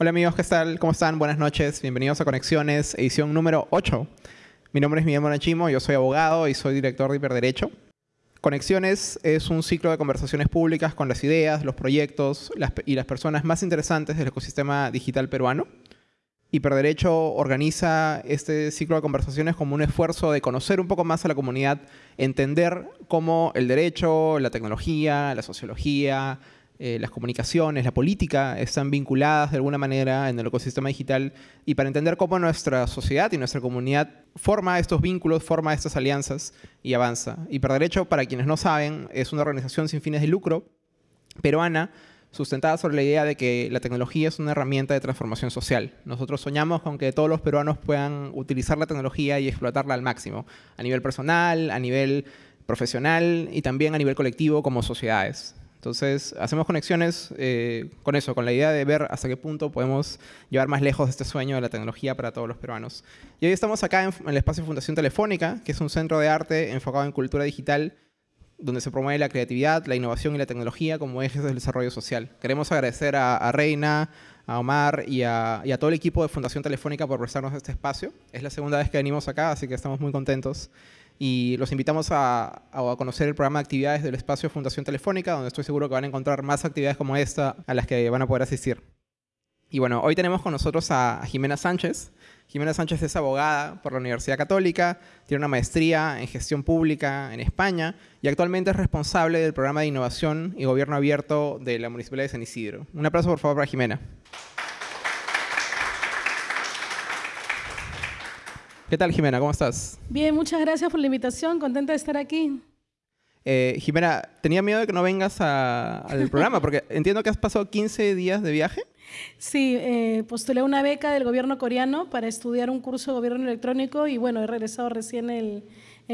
Hola amigos, ¿qué tal? ¿Cómo están? Buenas noches. Bienvenidos a Conexiones, edición número 8. Mi nombre es Miguel Monachimo, yo soy abogado y soy director de Hiperderecho. Conexiones es un ciclo de conversaciones públicas con las ideas, los proyectos y las personas más interesantes del ecosistema digital peruano. Hiperderecho organiza este ciclo de conversaciones como un esfuerzo de conocer un poco más a la comunidad, entender cómo el derecho, la tecnología, la sociología, eh, las comunicaciones, la política están vinculadas de alguna manera en el ecosistema digital y para entender cómo nuestra sociedad y nuestra comunidad forma estos vínculos, forma estas alianzas y avanza. Hiperderecho, para quienes no saben, es una organización sin fines de lucro peruana sustentada sobre la idea de que la tecnología es una herramienta de transformación social. Nosotros soñamos con que todos los peruanos puedan utilizar la tecnología y explotarla al máximo, a nivel personal, a nivel profesional y también a nivel colectivo como sociedades. Entonces, hacemos conexiones eh, con eso, con la idea de ver hasta qué punto podemos llevar más lejos este sueño de la tecnología para todos los peruanos. Y hoy estamos acá en, el espacio Fundación Telefónica, que es un centro de arte enfocado en cultura digital, donde se promueve la creatividad, la innovación y la tecnología como ejes del desarrollo social. Queremos agradecer a, Reina, a Omar y a, y a, todo el equipo de Fundación Telefónica por prestarnos este espacio. Es la segunda vez que venimos acá, así que estamos muy contentos y los invitamos a, conocer el programa de actividades del espacio Fundación Telefónica, donde estoy seguro que van a encontrar más actividades como esta a las que van a poder asistir. Y bueno, hoy tenemos con nosotros a Jimena Sánchez. Jimena Sánchez es abogada por la Universidad Católica, tiene una maestría en gestión pública en España y actualmente es responsable del programa de innovación y gobierno abierto de la Municipalidad de San Isidro. Un aplauso por favor para Jimena. ¿Qué tal, Jimena? ¿Cómo estás? Bien, muchas gracias por la invitación. Contenta de estar aquí. Eh, Jimena, tenía miedo de que no vengas al programa, porque entiendo que has pasado 15 días de viaje. Sí, eh, postulé una beca del gobierno coreano para estudiar un curso de gobierno electrónico y bueno, he regresado recién el,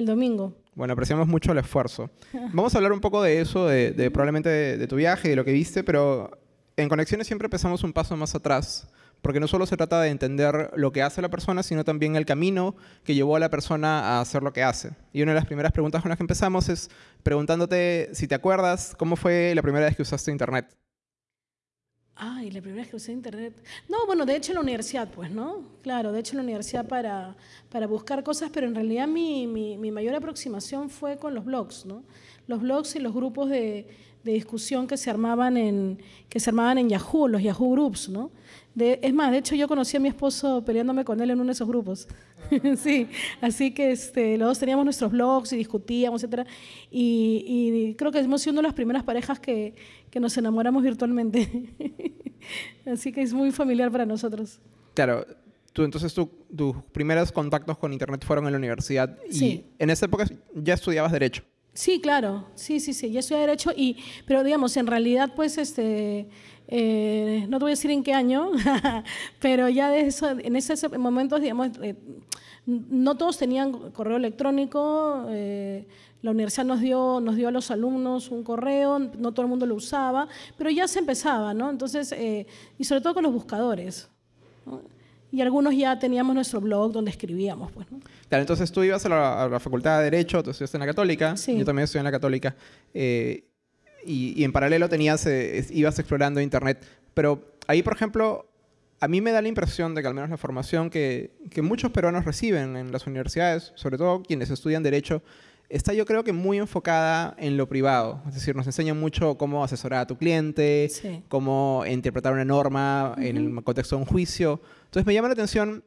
domingo. Bueno, apreciamos mucho el esfuerzo. Vamos a hablar un poco de eso, de, probablemente de, de, tu viaje, de lo que viste, pero en Conexiones siempre empezamos un paso más atrás porque no solo se trata de entender lo que hace la persona, sino también el camino que llevó a la persona a hacer lo que hace. Y una de las primeras preguntas con las que empezamos es preguntándote si te acuerdas cómo fue la primera vez que usaste Internet. Ay, la primera vez que usé Internet. No, bueno, de hecho en la universidad, pues, ¿no? Claro, de hecho en la universidad para, para buscar cosas, pero en realidad mi, mi, mi mayor aproximación fue con los blogs, ¿no? Los blogs y los grupos de, de discusión que se armaban en, que se armaban en Yahoo, los Yahoo Groups, ¿no? Es más, de hecho yo conocí a mi esposo peleándome con él en uno de esos grupos. sí, así que este, los dos teníamos nuestros blogs y discutíamos, etc. Y, creo que hemos sido una de las primeras parejas que, que nos enamoramos virtualmente. así que es muy familiar para nosotros. Claro, tú, entonces tus primeros contactos con Internet fueron en la universidad y en esa época ya estudiabas Derecho. Sí, claro, sí, sí, sí, ya estudié Derecho, y, pero digamos, en realidad, pues, este, eh, no te voy a decir en qué año, pero ya de eso, en ese momento, digamos, eh, no todos tenían correo electrónico, eh, la universidad nos dio, nos dio a los alumnos un correo, no todo el mundo lo usaba, pero ya se empezaba, ¿no? Entonces, y sobre todo con los buscadores. Y algunos ya teníamos nuestro blog donde escribíamos, pues, ¿no? Claro, entonces tú ibas a la, Facultad de Derecho, tú estudiaste en la Católica, sí. yo también estudié en la Católica y, en paralelo tenías, eh, ibas explorando Internet. Pero ahí, por ejemplo, a mí me da la impresión de que al menos la formación que, que muchos peruanos reciben en las universidades, sobre todo quienes estudian Derecho, está yo creo que muy enfocada en lo privado. Es decir, nos enseña mucho cómo asesorar a tu cliente, cómo interpretar una norma en el contexto de un juicio. Entonces me llama la atención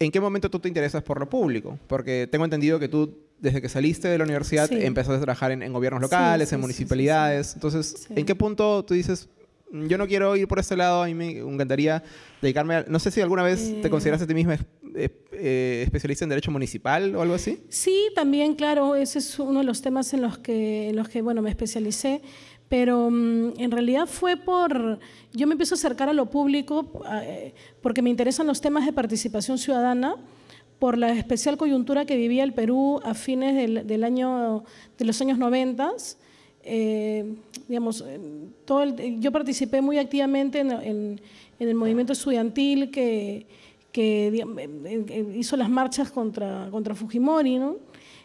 en qué momento tú te interesas por lo público, porque tengo entendido que tú desde que saliste de la universidad empezaste a trabajar en, gobiernos locales, en municipalidades. Entonces, ¿en qué punto tú dices, yo no quiero ir por este lado, a mí me encantaría dedicarme a... No sé si alguna vez te eh. consideras a ti misma eh, especialista en derecho municipal o algo así. Sí, también, claro, ese es uno de los temas en los que, en los que bueno, me especialicé, pero mm, en realidad fue por... Yo me empiezo a acercar a lo público eh, porque me interesan los temas de participación ciudadana, por la especial coyuntura que vivía el Perú a fines del, año, de los años 90. Eh, digamos, todo yo participé muy activamente en, el movimiento estudiantil que, hizo las marchas contra, Fujimori. ¿no?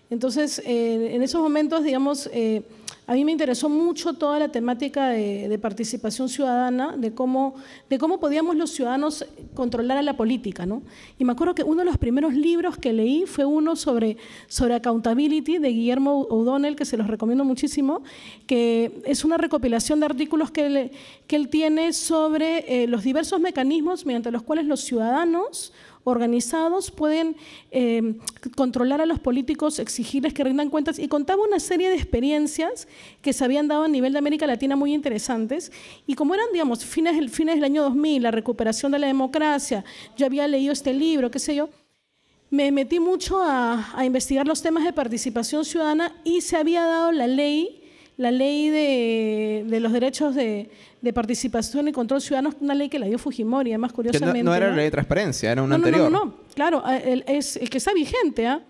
Entonces, eh, en esos momentos, digamos, eh, a mí me interesó mucho toda la temática de, participación ciudadana, de cómo, de cómo podíamos los ciudadanos controlar a la política. ¿no? Y me acuerdo que uno de los primeros libros que leí fue uno sobre, sobre accountability de Guillermo O'Donnell, que se los recomiendo muchísimo, que es una recopilación de artículos que él, que él tiene sobre eh, los diversos mecanismos mediante los cuales los ciudadanos organizados pueden eh, controlar a los políticos, exigirles que rindan cuentas. Y contaba una serie de experiencias que se habían dado a nivel de América Latina muy interesantes. Y como eran, digamos, fines, del año 2000, la recuperación de la democracia, yo había leído este libro, qué sé yo, me metí mucho a investigar los temas de participación ciudadana y se había dado la ley la ley de, de los derechos de, de, participación y control ciudadano, una ley que la dio Fujimori, además curiosamente. no, era la ley de transparencia, era una anterior. No, no, no, claro, es el que está vigente, ¿ah?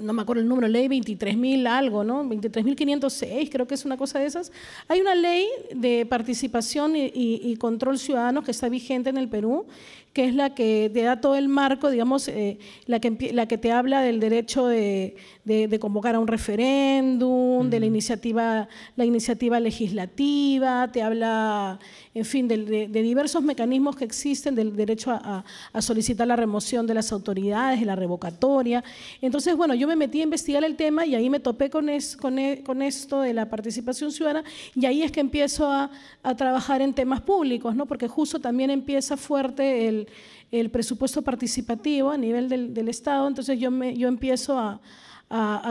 no me acuerdo el número, ley 23.000 algo, ¿no? 23.506, creo que es una cosa de esas. Hay una ley de participación y, y, control ciudadano que está vigente en el Perú que es la que te da todo el marco, digamos, eh, la, que, la que te habla del derecho de, de, convocar a un referéndum, de la iniciativa, la iniciativa legislativa, te habla, en fin, de, diversos mecanismos que existen del derecho a, a, solicitar la remoción de las autoridades, de la revocatoria. Entonces, bueno, yo me metí a investigar el tema y ahí me topé con, es, con, e, con esto de la participación ciudadana y ahí es que empiezo a, a trabajar en temas públicos, ¿no? porque justo también empieza fuerte el el, presupuesto participativo a nivel del, Estado, entonces yo, me, yo empiezo a,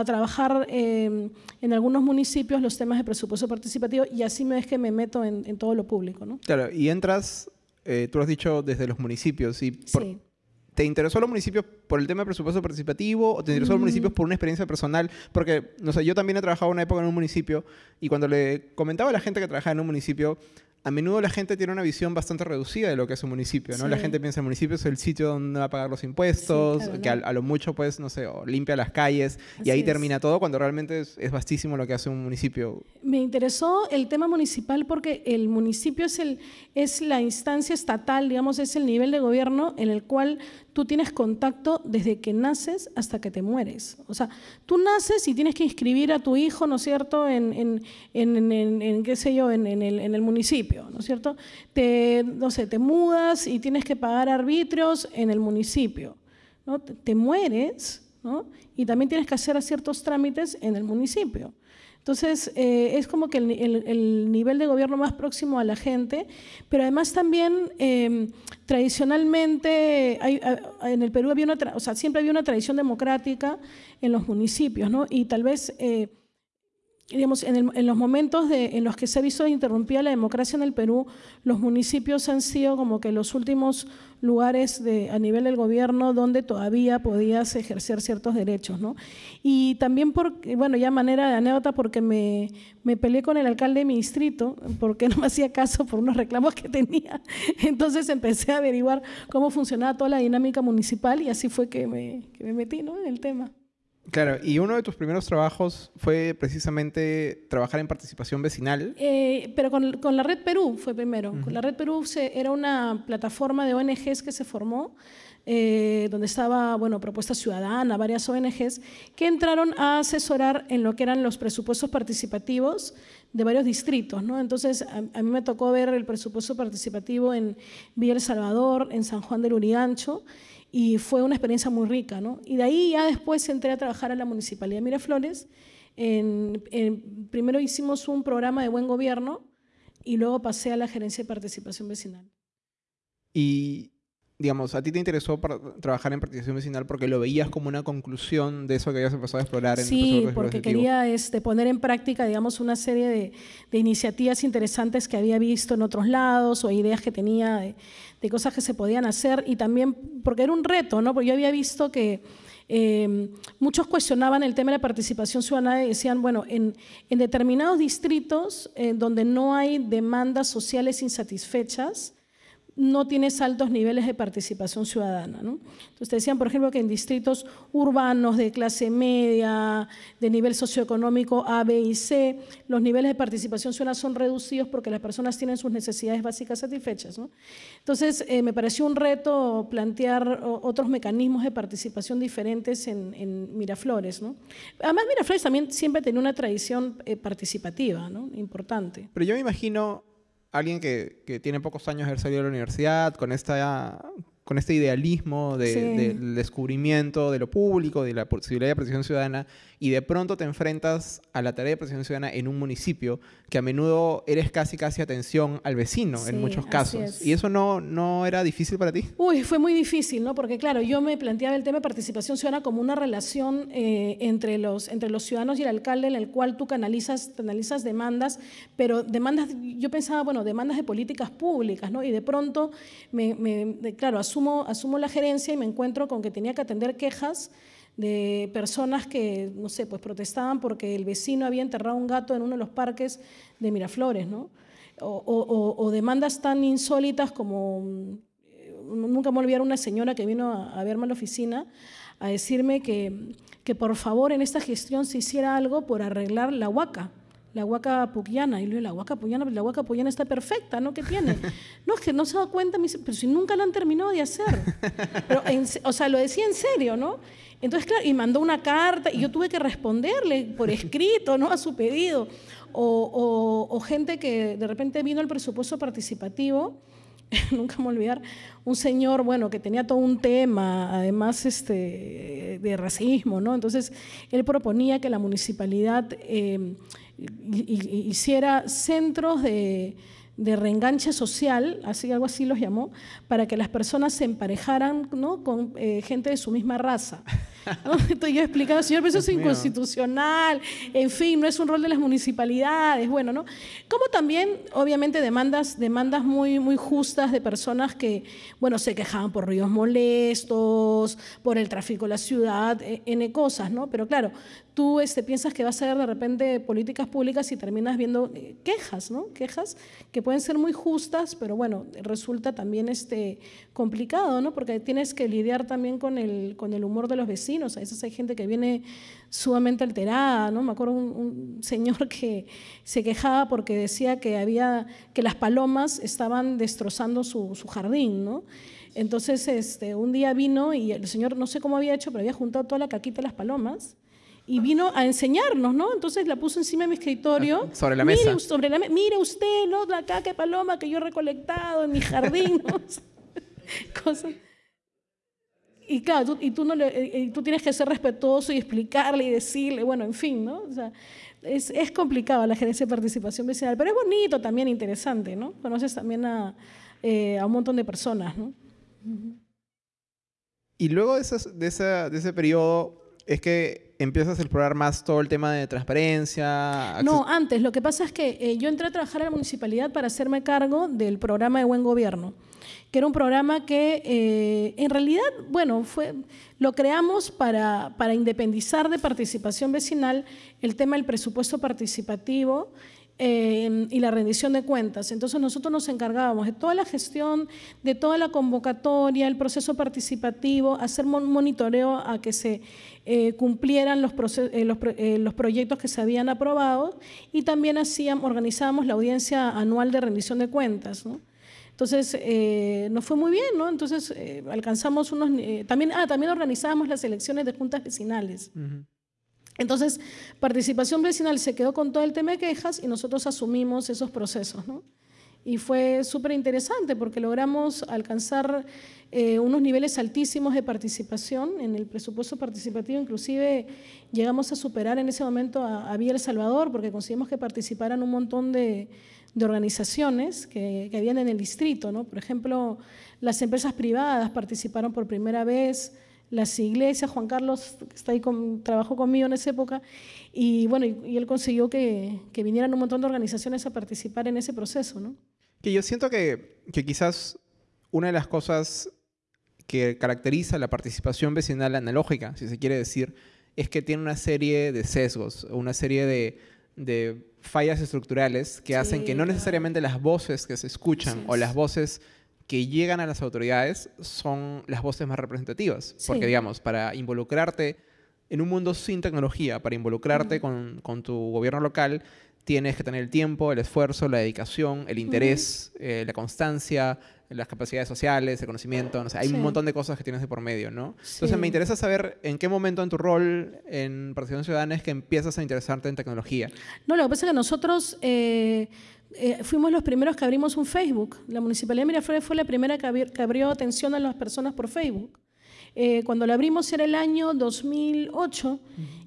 trabajar em, en algunos municipios los temas de presupuesto participativo y así me es que me meto en, todo lo público. ¿no? Claro, y entras, eh, tú lo has dicho, desde los municipios. Y ¿Te interesó los municipios por el tema de presupuesto participativo o te interesó los municipios por una experiencia personal? Porque, no sé, yo también he trabajado una época en un municipio y cuando le comentaba a la gente que trabajaba en un municipio, a menudo la gente tiene una visión bastante reducida de lo que es un municipio, ¿no? La gente piensa el municipio es el sitio donde va a pagar los impuestos, que a, lo mucho, pues, no sé, limpia las calles y ahí termina todo, cuando realmente es, es, vastísimo lo que hace un municipio. Me interesó el tema municipal porque el municipio es, el, es la instancia estatal, digamos, es el nivel de gobierno en el cual tú tienes contacto desde que naces hasta que te mueres. O sea, tú naces y tienes que inscribir a tu hijo, ¿no es cierto?, en, en, en, en qué sé yo, en, el, en el municipio, ¿no es cierto? Te, no sé, te mudas y tienes que pagar arbitrios en el municipio, ¿no? Te, te mueres, ¿no? Y también tienes que hacer ciertos trámites en el municipio. Entonces, eh, es como que el, nivel de gobierno más próximo a la gente, pero además también em, tradicionalmente en el Perú había una, o sea, siempre había una tradición democrática en los municipios, ¿no? Y tal vez eh, digamos, en, los momentos en los que se ha visto interrumpida la democracia en el Perú, los municipios han sido como que los últimos lugares de, a nivel del gobierno donde todavía podías ejercer ciertos derechos. ¿no? Y también, por, bueno, ya manera de anécdota, porque me, me peleé con el alcalde de mi distrito, porque no me hacía caso por unos reclamos que tenía. Entonces empecé a averiguar cómo funcionaba toda la dinámica municipal y así fue que me, que me metí ¿no? en el tema. Claro, y uno de tus primeros trabajos fue precisamente trabajar en participación vecinal. Eh, pero con, con, la Red Perú fue primero. Con la Red Perú se, era una plataforma de ONGs que se formó, eh, donde estaba, bueno, Propuesta Ciudadana, varias ONGs, que entraron a asesorar en lo que eran los presupuestos participativos de varios distritos, ¿no? Entonces, a, a mí me tocó ver el presupuesto participativo en Villa El Salvador, en San Juan del Urigancho, y fue una experiencia muy rica. ¿no? Y de ahí ya después entré a trabajar a la Municipalidad de Miraflores. En, primero hicimos un programa de buen gobierno y luego pasé a la gerencia de participación vecinal. Y digamos, a ti te interesó trabajar en participación vecinal porque lo veías como una conclusión de eso que habías empezado a explorar en sí, el porque quería este, poner en práctica, digamos, una serie de, de, iniciativas interesantes que había visto en otros lados o ideas que tenía de, de, cosas que se podían hacer y también porque era un reto, ¿no? Porque yo había visto que eh, muchos cuestionaban el tema de la participación ciudadana y decían, bueno, en, en determinados distritos eh, donde no hay demandas sociales insatisfechas, no tienes altos niveles de participación ciudadana. ¿no? Entonces decían, por ejemplo, que en distritos urbanos de clase media, de nivel socioeconómico A, B y C, los niveles de participación ciudadana son reducidos porque las personas tienen sus necesidades básicas satisfechas. ¿no? Entonces, eh, me pareció un reto plantear otros mecanismos de participación diferentes en, Miraflores. ¿no? Además, Miraflores también siempre tenía una tradición eh, participativa importante. Pero yo me imagino alguien que, que, tiene pocos años de haber salido de la universidad, con esta con este idealismo del descubrimiento de lo público, de la posibilidad de participación ciudadana, y de pronto te enfrentas a la tarea de participación ciudadana en un municipio que a menudo eres casi casi atención al vecino en muchos casos. ¿Y eso no, no era difícil para ti? Uy, fue muy difícil, ¿no? Porque claro, yo me planteaba el tema de participación ciudadana como una relación eh, entre, los, entre los ciudadanos y el alcalde en el cual tú canalizas, canalizas demandas, pero demandas, yo pensaba, bueno, demandas de políticas públicas, ¿no? Y de pronto, me, me claro, asumo asumo, la gerencia y me encuentro con que tenía que atender quejas de personas que, no sé, pues protestaban porque el vecino había enterrado un gato en uno de los parques de Miraflores, ¿no? O, demandas tan insólitas como, mm, nunca me olvidar una señora que vino a, verme a la oficina a decirme que, que por favor en esta gestión se hiciera algo por arreglar la huaca la huaca puquiana. Y le digo, la huaca puquiana, la huaca puquiana está perfecta, ¿no? ¿Qué tiene? No, es que no se da cuenta, me dice, pero si nunca la han terminado de hacer. Pero, o sea, lo decía en serio, ¿no? Entonces, claro, y mandó una carta y yo tuve que responderle por escrito, ¿no? A su pedido. O, o, gente que de repente vino el presupuesto participativo, nunca me olvidar, un señor, bueno, que tenía todo un tema, además este, de racismo, ¿no? Entonces, él proponía que la municipalidad... Eh, hiciera centros de, de reenganche social, así algo así los llamó, para que las personas se emparejaran ¿no? con eh, gente de su misma raza. Entonces yo explicaba, señor, pero eso es inconstitucional, en fin, no es un rol de las municipalidades, bueno, ¿no? Como también, obviamente, demandas, demandas muy, muy justas de personas que, bueno, se quejaban por ruidos molestos, por el tráfico de la ciudad, e, N cosas, ¿no? Pero claro, tú este, piensas que vas a ver de repente políticas públicas y terminas viendo eh, quejas, ¿no? Quejas que pueden ser muy justas, pero bueno, resulta también este, complicado, ¿no? Porque tienes que lidiar también con el, con el humor de los vecinos. A veces hay gente que viene sumamente alterada, ¿no? Me acuerdo un, un señor que se quejaba porque decía que, había, que las palomas estaban destrozando su, su jardín, ¿no? Entonces, este, un día vino y el señor, no sé cómo había hecho, pero había juntado toda la caquita de las palomas y vino a enseñarnos, ¿no? Entonces la puso encima de mi escritorio. Sobre la mesa. Mire, sobre la mire usted, ¿no? La caca de paloma que yo he recolectado en mi jardín, ¿no? Cosas. Y claro, tú, y tú, no le, tú tienes que ser respetuoso y explicarle y decirle, bueno, en fin, ¿no? O sea, es, es complicado la gerencia de participación vecinal, pero es bonito también, interesante, ¿no? Conoces también a, eh, a un montón de personas, ¿no? Y luego de, de, esa, de ese periodo, es que empiezas a explorar más todo el tema de transparencia. No, antes. Lo que pasa es que eh, yo entré a trabajar en la municipalidad para hacerme cargo del programa de buen gobierno, que era un programa que eh, en realidad, bueno, fue, lo creamos para, para independizar de participación vecinal el tema del presupuesto participativo Em, y la rendición de cuentas. Entonces nosotros nos encargábamos de toda la gestión, de toda la convocatoria, el proceso participativo, hacer monitoreo a que se eh, cumplieran los, eh, los, eh, los, proyectos que se habían aprobado y también hacíamos, organizábamos la audiencia anual de rendición de cuentas. ¿no? Entonces, nos fue muy bien, ¿no? Entonces, alcanzamos unos... también, ah, también organizábamos las elecciones de juntas vecinales. Entonces, participación vecinal se quedó con todo el tema de quejas y nosotros asumimos esos procesos. ¿no? Y fue súper interesante porque logramos alcanzar eh, unos niveles altísimos de participación en el presupuesto participativo. Inclusive llegamos a superar en ese momento a, Vía El Salvador porque conseguimos que participaran un montón de, organizaciones que, que, habían en el distrito. ¿no? Por ejemplo, las empresas privadas participaron por primera vez las iglesias, Juan Carlos está ahí con, trabajó conmigo en esa época, y bueno, y, él consiguió que, que, vinieran un montón de organizaciones a participar en ese proceso, ¿no? Que yo siento que, que quizás una de las cosas que caracteriza la participación vecinal analógica, si se quiere decir, es que tiene una serie de sesgos, una serie de, de fallas estructurales que hacen que no necesariamente las voces que se escuchan o las voces que llegan a las autoridades son las voces más representativas. Porque, digamos, para involucrarte en un mundo sin tecnología, para involucrarte con, con, tu gobierno local, tienes que tener el tiempo, el esfuerzo, la dedicación, el interés, eh, la constancia, las capacidades sociales, el conocimiento, no sé, hay un montón de cosas que tienes de por medio, ¿no? Entonces me interesa saber en qué momento en tu rol en Participación Ciudadana es que empiezas a interesarte en tecnología. No, lo que pasa es que nosotros eh, eh, fuimos los primeros que abrimos un Facebook. La Municipalidad de Miraflores fue la primera que, abrió atención a las personas por Facebook. Eh, cuando lo abrimos era el año 2008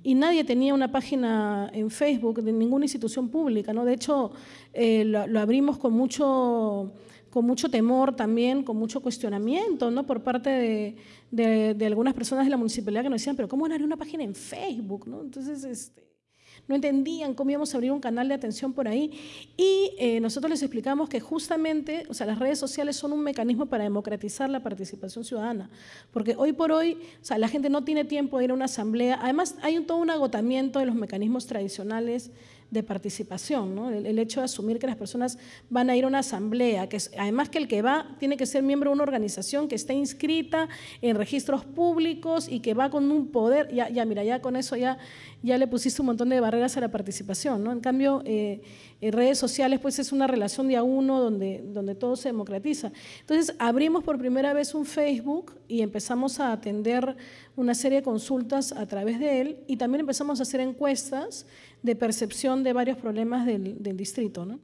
y nadie tenía una página en Facebook de ninguna institución pública. ¿no? De hecho, eh, lo, abrimos con mucho, con mucho temor también, con mucho cuestionamiento ¿no? por parte de, de, de algunas personas de la municipalidad que nos decían, pero ¿cómo van a abrir una página en Facebook? ¿no? Entonces, este, no entendían cómo íbamos a abrir un canal de atención por ahí. Y eh, nosotros les explicamos que justamente, o sea, las redes sociales son un mecanismo para democratizar la participación ciudadana, porque hoy por hoy, o sea, la gente no tiene tiempo de ir a una asamblea. Además, hay un, todo un agotamiento de los mecanismos tradicionales de participación, ¿no? el, hecho de asumir que las personas van a ir a una asamblea, que además que el que va tiene que ser miembro de una organización que está inscrita en registros públicos y que va con un poder, ya, ya mira, ya con eso ya, ya le pusiste un montón de barreras a la participación. ¿no? En cambio, eh, en redes sociales pues es una relación de a uno donde, donde todo se democratiza. Entonces abrimos por primera vez un Facebook y empezamos a atender una serie de consultas a través de él y también empezamos a hacer encuestas de percepción de varios problemas del, del distrito. ¿no?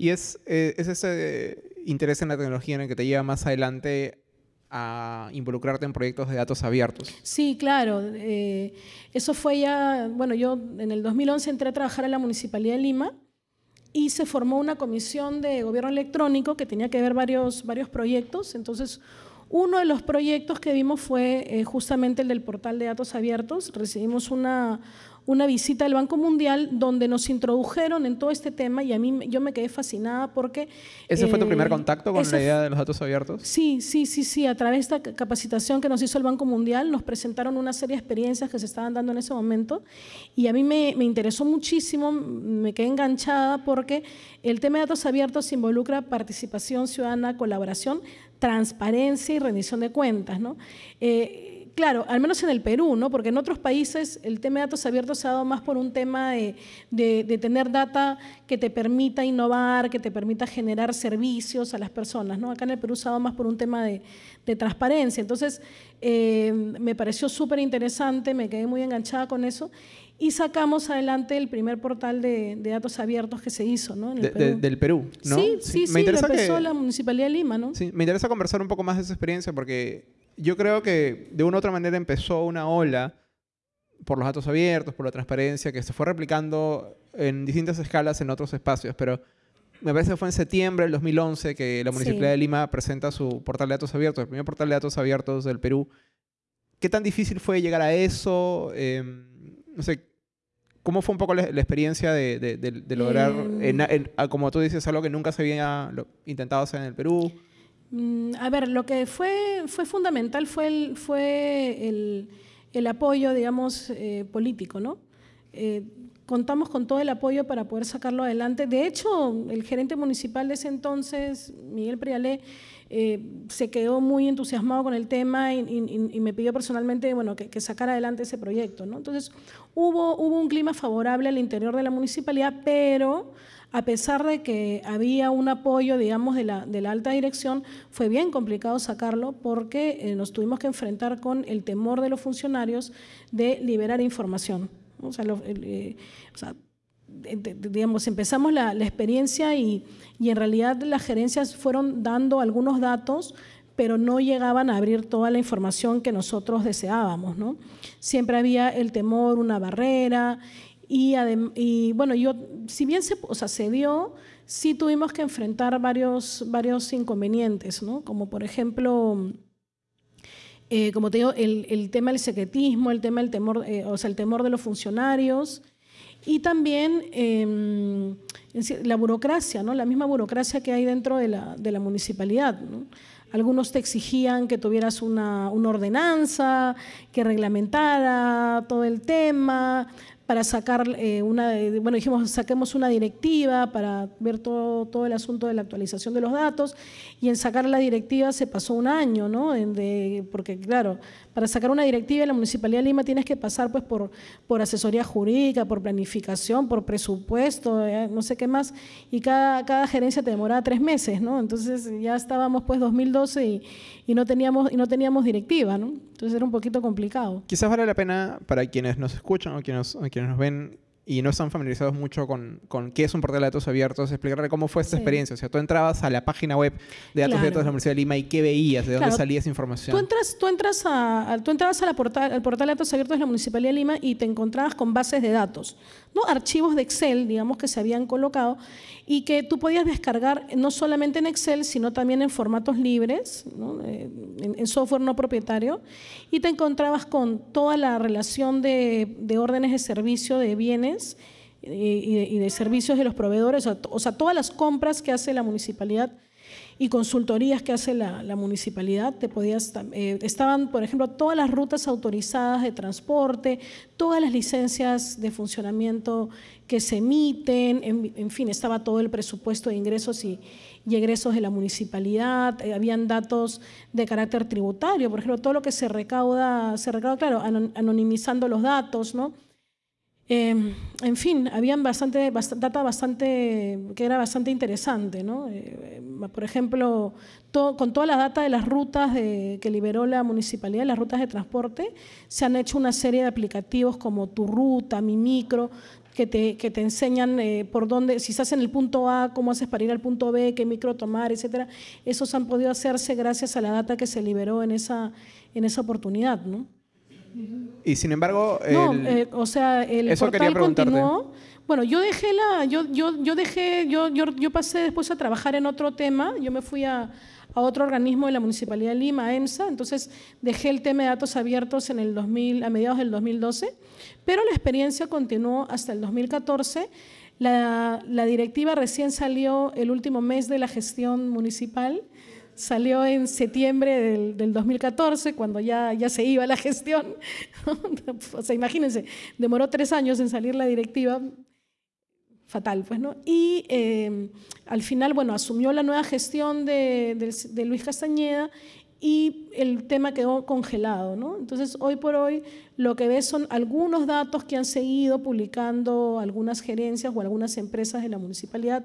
Y es, eh, es ese interés en la tecnología en el que te lleva más adelante a involucrarte en proyectos de datos abiertos. Sí, claro. Eh, eso fue ya, bueno, yo en el 2011 entré a trabajar en la Municipalidad de Lima y se formó una comisión de gobierno electrónico que tenía que ver varios, varios proyectos. Entonces, uno de los proyectos que vimos fue eh, justamente el del portal de datos abiertos. Recibimos una, una visita del Banco Mundial donde nos introdujeron en todo este tema y a mí yo me quedé fascinada porque... ¿Ese fue tu primer eh, contacto con la idea de los datos abiertos? Sí, sí, sí, sí. A través de esta capacitación que nos hizo el Banco Mundial nos presentaron una serie de experiencias que se estaban dando en ese momento y a mí me, me interesó muchísimo, me quedé enganchada porque el tema de datos abiertos involucra participación ciudadana, colaboración, transparencia y rendición de cuentas. ¿no? Eh, claro, al menos en el Perú, ¿no? porque en otros países el tema de datos abiertos se ha dado más por un tema de, tener data que te permita innovar, que te permita generar servicios a las personas. ¿no? Acá en el Perú se ha dado más por un tema de, transparencia. Entonces, eh, me pareció súper interesante, me quedé muy enganchada con eso y sacamos adelante el primer portal de, datos abiertos que se hizo ¿no? del Perú. ¿no? Sí, sí, sí, lo empezó la Municipalidad de Lima. ¿no? Sí, me interesa conversar un poco más de esa experiencia porque yo creo que de una u otra manera empezó una ola por los datos abiertos, por la transparencia, que se fue replicando en distintas escalas en otros espacios, pero me parece que fue en septiembre del 2011 que la Municipalidad de Lima presenta su portal de datos abiertos, el primer portal de datos abiertos del Perú. ¿Qué tan difícil fue llegar a eso? Em, no sé, ¿cómo fue un poco la, experiencia de, lograr, em. como tú dices, algo que nunca se había intentado hacer en el Perú? Mm, a ver, lo que fue, fue fundamental fue el, apoyo, digamos, eh, político, ¿no? Eh, contamos con todo el apoyo para poder sacarlo adelante. De hecho, el gerente municipal de ese entonces, Miguel Prialé, eh, se quedó muy entusiasmado con el tema y, me pidió personalmente bueno, que, que, sacara adelante ese proyecto. ¿no? Entonces, hubo, hubo un clima favorable al interior de la municipalidad, pero a pesar de que había un apoyo, digamos, de la, de la alta dirección, fue bien complicado sacarlo porque eh, nos tuvimos que enfrentar con el temor de los funcionarios de liberar información. O sea, eh, digamos, empezamos la, experiencia y, y en realidad las gerencias fueron dando algunos datos, pero no llegaban a abrir toda la información que nosotros deseábamos. ¿no? Siempre había el temor, una barrera, y, bueno, yo, si bien se, o sea, se dio, sí tuvimos que enfrentar varios, varios inconvenientes, ¿no? Como por ejemplo, eh, como te digo, el, el, tema del secretismo, el tema del temor, eh, o sea, el temor de los funcionarios y también em, la burocracia, ¿no? La misma burocracia que hay dentro de la, de la municipalidad, ¿no? Algunos te exigían que tuvieras una, una, ordenanza, que reglamentara todo el tema, para sacar eh, una, bueno, dijimos, saquemos una directiva para ver todo, todo el asunto de la actualización de los datos y en sacar la directiva se pasó un año, ¿no? porque claro, para sacar una directiva en la Municipalidad de Lima tienes que pasar pues por, por asesoría jurídica, por planificación, por presupuesto, eh, no sé qué más, y cada, cada gerencia te demoraba tres meses, ¿no? Entonces ya estábamos pues 2012 y, y no teníamos, y no teníamos directiva. Entonces era un poquito complicado. Quizás vale la pena para quienes nos escuchan o quienes, o quienes nos ven y no están familiarizados mucho con, con, qué es un portal de datos abiertos, explicarle cómo fue esta experiencia. O sea, tú entrabas a la página web de datos abiertos de la Universidad de Lima y qué veías, de dónde salía esa información. Tú, entras, tú, entras a, tú entrabas a la portal, al portal de datos abiertos de la Municipalidad de Lima y te encontrabas con bases de datos, ¿no? archivos de Excel, digamos, que se habían colocado y que tú podías descargar no solamente en Excel, sino también en formatos libres, eh, en, software no propietario, y te encontrabas con toda la relación de, de órdenes de servicio de bienes y de, servicios de los proveedores, o sea, todas las compras que hace la municipalidad y consultorías que hace la, municipalidad, te podías, eh, estaban, por ejemplo, todas las rutas autorizadas de transporte, todas las licencias de funcionamiento que se emiten, en, fin, estaba todo el presupuesto de ingresos y, egresos de la municipalidad, eh, habían datos de carácter tributario, por ejemplo, todo lo que se recauda, se recauda, claro, anonimizando los datos, ¿no? Em, en fin, habían bastante, data bastante, que era bastante interesante. ¿no? Eh, por ejemplo, con toda la data de las rutas que liberó la municipalidad, las rutas de transporte, se han hecho una serie de aplicativos como Tu Ruta, Mi Micro, que te, que te enseñan eh, por dónde, si estás en el punto A, cómo haces para ir al punto B, qué micro tomar, etcétera. Esos han podido hacerse gracias a la data que se liberó en esa, en esa oportunidad. ¿no? Y sin embargo, no, eh, o sea, el portal continuó. Bueno, yo dejé la, yo, yo, yo dejé, yo, yo, yo, pasé después a trabajar en otro tema. Yo me fui a, a, otro organismo de la Municipalidad de Lima, EMSA. Entonces dejé el tema de datos abiertos en el 2000, a mediados del 2012. Pero la experiencia continuó hasta el 2014. La, la directiva recién salió el último mes de la gestión municipal salió en septiembre del, 2014, cuando ya, ya se iba la gestión. o sea, imagínense, demoró tres años en salir la directiva, fatal, pues, ¿no? Y eh, al final, bueno, asumió la nueva gestión de, de, Luis Castañeda y el tema quedó congelado, ¿no? Entonces, hoy por hoy, lo que ves son algunos datos que han seguido publicando algunas gerencias o algunas empresas de la municipalidad,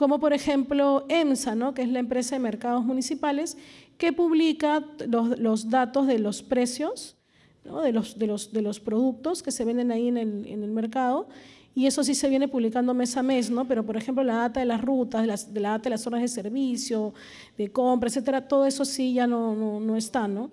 como por ejemplo EMSA, ¿no? que es la empresa de mercados municipales, que publica los, datos de los precios de, los, de, los, de, los, productos que se venden ahí en el, en el, mercado. Y eso sí se viene publicando mes a mes, ¿no? pero por ejemplo la data de las rutas, de, las, de la data de las zonas de servicio, de compra, etcétera, todo eso sí ya no, no, no está. ¿no?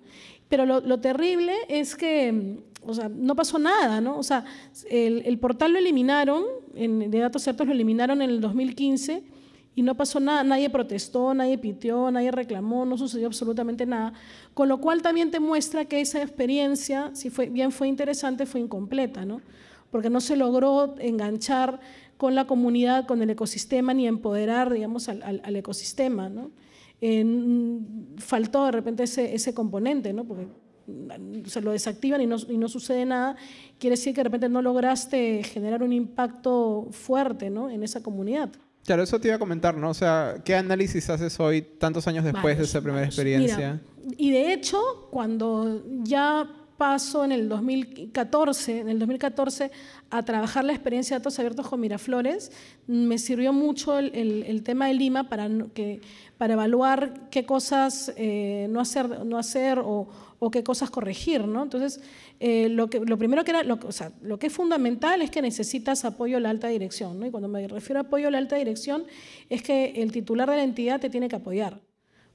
Pero lo, lo, terrible es que o sea, no pasó nada, ¿no? O sea, el, el portal lo eliminaron, en, de datos ciertos lo eliminaron en el 2015 y no pasó nada, nadie protestó, nadie pitió, nadie reclamó, no sucedió absolutamente nada, con lo cual también te muestra que esa experiencia, si fue, bien fue interesante, fue incompleta, ¿no? porque no se logró enganchar con la comunidad, con el ecosistema, ni empoderar, digamos, al, al, ecosistema, ¿no? faltó de repente ese, ese componente, ¿no? porque se lo desactivan y no, y no, sucede nada, quiere decir que de repente no lograste generar un impacto fuerte ¿no? en esa comunidad. Claro, eso te iba a comentar, ¿no? O sea, ¿qué análisis haces hoy, tantos años después de esa primera experiencia? y de hecho, cuando ya paso en el 2014, en el 2014 a trabajar la experiencia de datos abiertos con Miraflores, me sirvió mucho el, el, tema de Lima para, que, para evaluar qué cosas eh, no hacer, no hacer o, o qué cosas corregir, ¿no? Entonces, eh, lo, que, lo primero que era, lo, o sea, lo que es fundamental es que necesitas apoyo a la alta dirección, ¿no? Y cuando me refiero a apoyo a la alta dirección, es que el titular de la entidad te tiene que apoyar.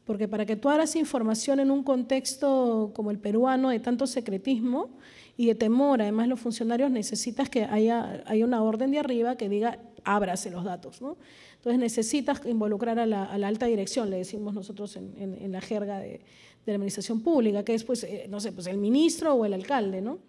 Porque para que tú hagas información en un contexto como el peruano de tanto secretismo y de temor, además los funcionarios necesitas que haya, haya una orden de arriba que diga ábrase los datos, ¿no? Entonces necesitas involucrar a la, alta dirección, le decimos nosotros en, la jerga de, de la administración pública, que es, pues, eh, no sé, pues el ministro o el alcalde, ¿no?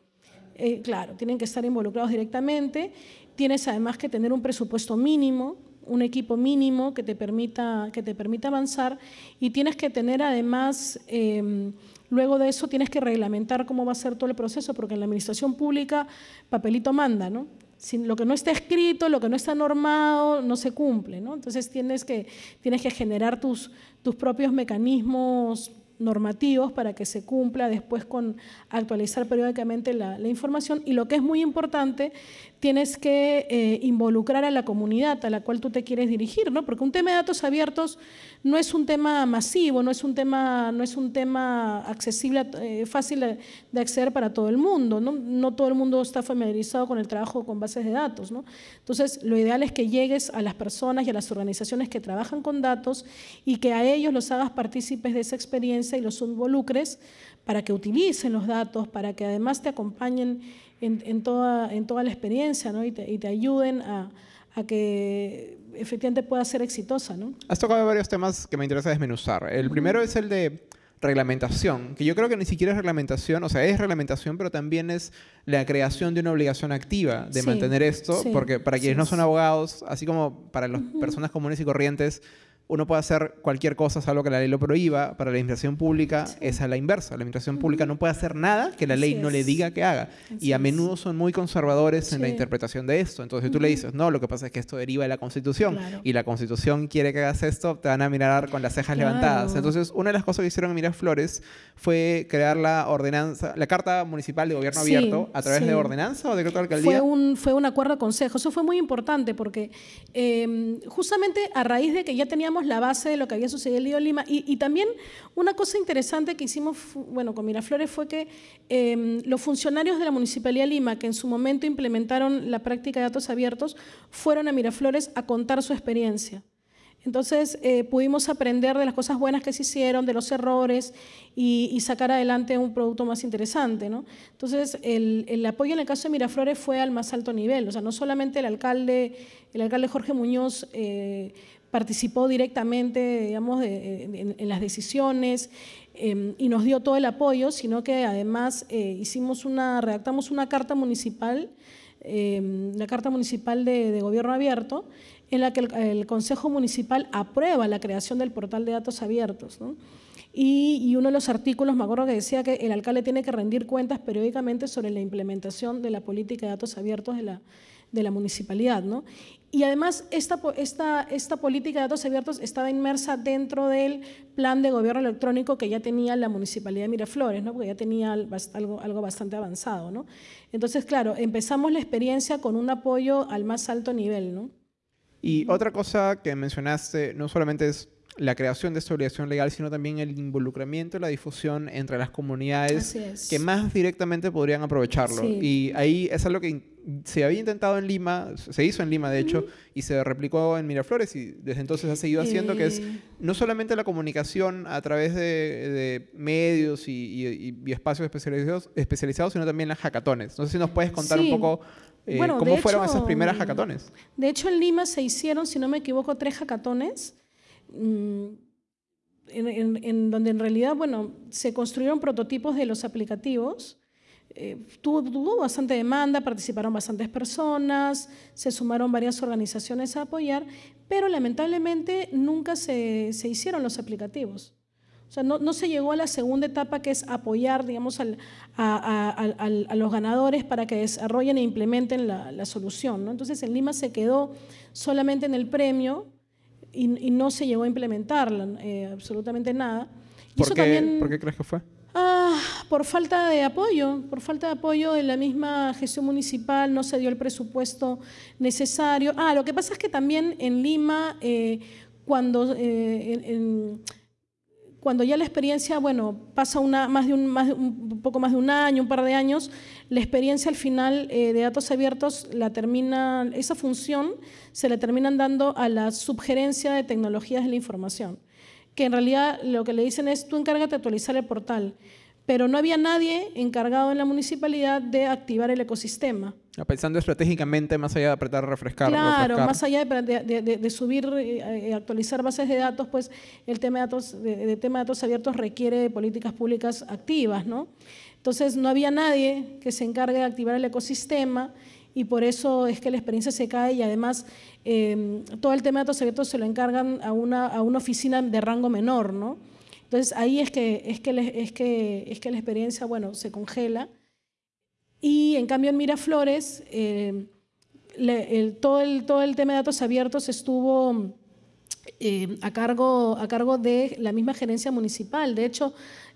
Eh, claro, tienen que estar involucrados directamente. Tienes además que tener un presupuesto mínimo, un equipo mínimo que te permita, que te permita avanzar y tienes que tener además, em, luego de eso tienes que reglamentar cómo va a ser todo el proceso, porque en la administración pública papelito manda, ¿no? Lo que no está escrito, lo que no está normado, no se cumple. ¿no? Entonces tienes que, tienes que generar tus, tus propios mecanismos normativos para que se cumpla después con actualizar periódicamente la, información y lo que es muy importante, tienes que eh, involucrar a la comunidad a la cual tú te quieres dirigir, ¿no? porque un tema de datos abiertos no es un tema masivo, no es un tema, no es un tema accesible, eh, fácil de, acceder para todo el mundo, ¿no? todo el mundo está familiarizado con el trabajo con bases de datos. ¿no? Entonces, lo ideal es que llegues a las personas y a las organizaciones que trabajan con datos y que a ellos los hagas partícipes de esa experiencia y los involucres para que utilicen los datos, para que además te acompañen en, toda, en toda la experiencia ¿no? y, te, ayuden a, que efectivamente pueda ser exitosa. ¿no? Has tocado varios temas que me interesa desmenuzar. El primero es el de reglamentación, que yo creo que ni siquiera es reglamentación, o sea, es reglamentación, pero también es la creación de una obligación activa de mantener esto, porque para quienes no son abogados, así como para las personas comunes y corrientes, uno puede hacer cualquier cosa, salvo que la ley lo prohíba. Para la administración pública es a la inversa. La administración pública no puede hacer nada que la ley no le diga que haga. y a menudo son muy conservadores en la interpretación de esto. Entonces tú le dices, no, lo que pasa es que esto deriva de la Constitución. Y la Constitución quiere que hagas esto, te van a mirar con las cejas levantadas. Entonces, una de las cosas que hicieron en Miraflores fue crear la ordenanza, la Carta Municipal de Gobierno Abierto a través de ordenanza o decreto de alcaldía. Fue un, fue un acuerdo de consejo. Eso fue muy importante porque em, justamente a raíz de que ya teníamos la base de lo que había sucedido en Lima. Y, también una cosa interesante que hicimos bueno, con Miraflores fue que em, los funcionarios de la Municipalidad de Lima, que en su momento implementaron la práctica de datos abiertos, fueron a Miraflores a contar su experiencia. Entonces eh, pudimos aprender de las cosas buenas que se hicieron, de los errores y, sacar adelante un producto más interesante. ¿no? Entonces el, apoyo en el caso de Miraflores fue al más alto nivel. O sea, no solamente el alcalde, el alcalde Jorge Muñoz eh, participó directamente digamos, en, las decisiones em, y nos dio todo el apoyo, sino que además eh, hicimos una, redactamos una carta municipal, em, carta municipal de, gobierno abierto, en la que el, Consejo Municipal aprueba la creación del portal de datos abiertos. Y, y, uno de los artículos, me acuerdo que decía que el alcalde tiene que rendir cuentas periódicamente sobre la implementación de la política de datos abiertos de la, de la municipalidad. ¿no? Y además, esta, esta, esta política de datos abiertos estaba inmersa dentro del plan de gobierno electrónico que ya tenía la Municipalidad de Miraflores, ¿no? porque ya tenía algo, algo bastante avanzado. ¿no? Entonces, claro, empezamos la experiencia con un apoyo al más alto nivel. ¿no? Y otra cosa que mencionaste, no solamente es la creación de esta obligación legal, sino también el involucramiento y la difusión entre las comunidades que más directamente podrían aprovecharlo. Y ahí es algo que se había intentado en Lima, se hizo en Lima de hecho, y se replicó en Miraflores y desde entonces ha seguido haciendo, que es eh. no solamente la comunicación a través de, medios y, espacios especializados, especializados, sino también las hackatones. No sé si nos puedes contar un poco eh, cómo fueron esas primeras hackatones. De hecho, en Lima se hicieron, si no me equivoco, tres hackatones Mm, en, donde en realidad, bueno, se construyeron prototipos de los aplicativos. Eh, tuvo, bastante demanda, participaron bastantes personas, se sumaron varias organizaciones a apoyar, pero lamentablemente nunca se, se hicieron los aplicativos. O sea, no, no, se llegó a la segunda etapa que es apoyar, digamos, al, a, a, los ganadores para que desarrollen e implementen la, la solución. ¿no? Entonces, en Lima se quedó solamente en el premio y, no se llegó a implementar eh, absolutamente nada. ¿Por, qué, ¿Por qué crees que fue? Ah, por falta de apoyo, por falta de apoyo de la misma gestión municipal, no se dio el presupuesto necesario. Ah, lo que pasa es que también en Lima, eh, cuando eh, cuando ya la experiencia, bueno, pasa una, más de un, más un poco más de un año, un par de años, la experiencia al final eh, de datos abiertos la termina, esa función se le terminan dando a la subgerencia de tecnologías de la información, que en realidad lo que le dicen es tú encárgate de actualizar el portal pero no había nadie encargado en la municipalidad de activar el ecosistema. Pensando estratégicamente, más allá de apretar, refrescar. Claro, más allá de, subir y eh, actualizar bases de datos, pues el tema de datos, de, tema de datos abiertos requiere políticas públicas activas, ¿no? Entonces no había nadie que se encargue de activar el ecosistema y por eso es que la experiencia se cae y además em, todo el tema de datos abiertos se lo encargan a una, a una oficina de rango menor, ¿no? Entonces ahí es que, es que, es que, es que la experiencia, bueno, se congela. Y en cambio en Miraflores, eh, todo, el, todo el tema de datos abiertos estuvo eh, a, cargo, a cargo de la misma gerencia municipal. De hecho,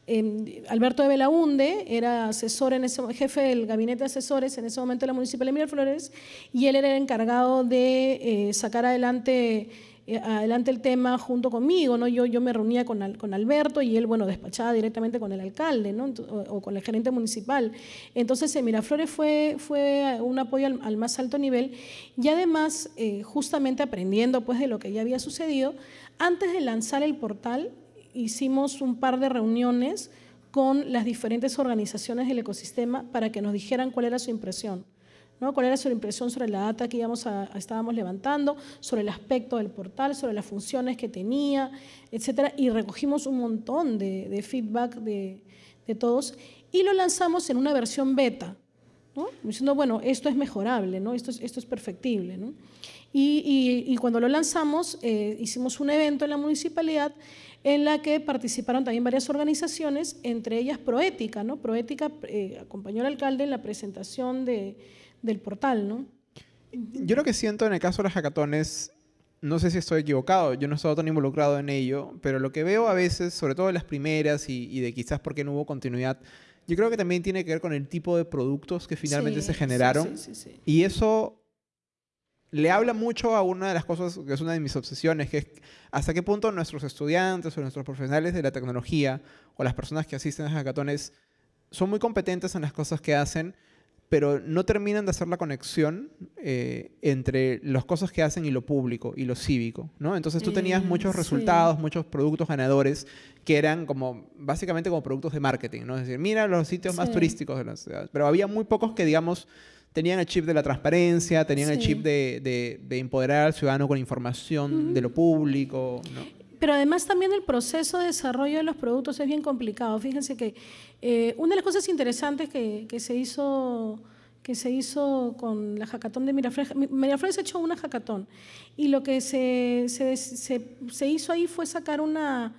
em, Alberto de Belaunde era asesor en ese, jefe del gabinete de asesores en ese momento de la Municipalidad de Miraflores y él era el encargado de eh, sacar adelante adelante el tema junto conmigo, ¿no? Yo, yo me reunía con, con Alberto y él, bueno, despachaba directamente con el alcalde, ¿no? O, con el gerente municipal. Entonces, en Miraflores fue, fue un apoyo al, más alto nivel y además, eh, justamente aprendiendo pues de lo que ya había sucedido, antes de lanzar el portal, hicimos un par de reuniones con las diferentes organizaciones del ecosistema para que nos dijeran cuál era su impresión cuál era su impresión sobre la data que íbamos a, estábamos levantando, sobre el aspecto del portal, sobre las funciones que tenía, etcétera, y recogimos un montón de, feedback de, todos y lo lanzamos en una versión beta, diciendo, bueno, esto es mejorable, ¿no? esto, es, esto es perfectible. Y, cuando lo lanzamos, eh, hicimos un evento en la municipalidad en la que participaron también varias organizaciones, entre ellas Proética. ¿no? Proética eh, acompañó al alcalde en la presentación de, del portal, ¿no? Yo lo que siento en el caso de las hackatones, no sé si estoy equivocado, yo no he estado tan involucrado en ello, pero lo que veo a veces, sobre todo en las primeras y, de quizás porque no hubo continuidad, yo creo que también tiene que ver con el tipo de productos que finalmente se generaron. y eso le habla mucho a una de las cosas que es una de mis obsesiones, que es hasta qué punto nuestros estudiantes o nuestros profesionales de la tecnología o las personas que asisten a hackatones son muy competentes en las cosas que hacen, pero no terminan de hacer la conexión eh, entre las cosas que hacen y lo público y lo cívico, ¿no? Entonces tú tenías muchos resultados, muchos productos ganadores que eran como, básicamente como productos de marketing, ¿no? Es decir, mira los sitios más turísticos de la ciudad, pero había muy pocos que, digamos, tenían el chip de la transparencia, tenían el chip de, de, empoderar al ciudadano con información de lo público, ¿no? Pero además también el proceso de desarrollo de los productos es bien complicado. Fíjense que eh, una de las cosas interesantes que, que, se hizo que se hizo con la jacatón de Miraflores, Miraflores hecho una jacatón y lo que se, se, se, hizo ahí fue sacar una,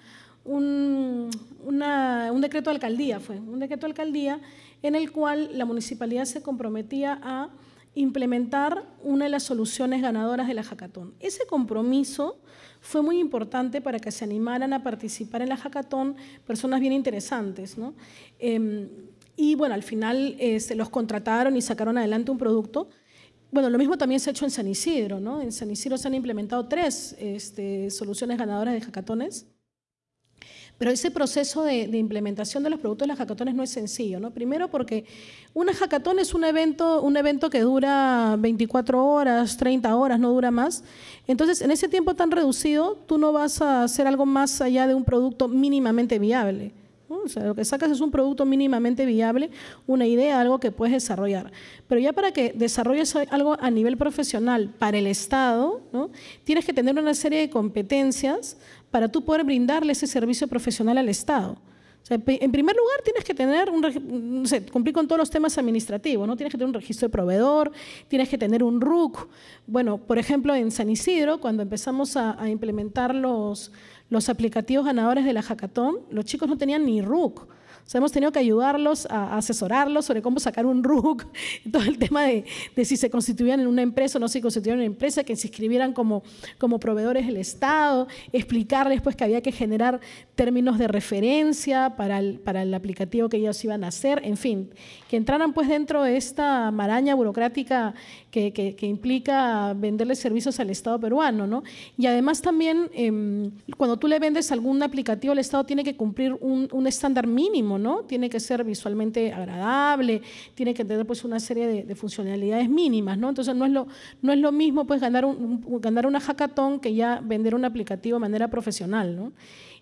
un, un decreto de alcaldía, fue un decreto de alcaldía en el cual la municipalidad se comprometía a implementar una de las soluciones ganadoras de la jacatón. Ese compromiso fue muy importante para que se animaran a participar en la hackathon personas bien interesantes. ¿no? Em, y bueno, al final se los contrataron y sacaron adelante un producto. Bueno, lo mismo también se ha hecho en San Isidro. ¿no? En San Isidro se han implementado tres este, soluciones ganadoras de hackatones. Pero ese proceso de, implementación de los productos de las hackatones no es sencillo. ¿no? Primero porque una hackathon es un evento, un evento que dura 24 horas, 30 horas, no dura más. Entonces, en ese tiempo tan reducido, tú no vas a hacer algo más allá de un producto mínimamente viable. O sea, lo que sacas es un producto mínimamente viable, una idea, algo que puedes desarrollar. Pero ya para que desarrolles algo a nivel profesional para el Estado, ¿no? tienes que tener una serie de competencias para tú poder brindarle ese servicio profesional al Estado. en primer lugar, tienes que tener cumplir con todos los temas administrativos, ¿no? Tienes que tener un registro de proveedor, tienes que tener un RUC. Bueno, por ejemplo, en San Isidro, cuando empezamos a, a implementar los, los aplicativos ganadores de la hackathon, los chicos no tenían ni RUC hemos tenido que ayudarlos a, asesorarlos sobre cómo sacar un RUC, todo el tema de, si se constituían en una empresa o no se constituían en una empresa, que se inscribieran como, como proveedores del Estado, explicarles pues que había que generar términos de referencia para el, para el aplicativo que ellos iban a hacer, en fin, que entraran pues dentro de esta maraña burocrática que, que, implica venderle servicios al Estado peruano. ¿no? Y además también, em, cuando tú le vendes algún aplicativo, el Estado tiene que cumplir un, un estándar mínimo ¿no? Tiene que ser visualmente agradable, tiene que tener pues una serie de, funcionalidades mínimas, ¿no? Entonces no es lo, no es lo mismo pues ganar, un, ganar una hackathon que ya vender un aplicativo de manera profesional, ¿no?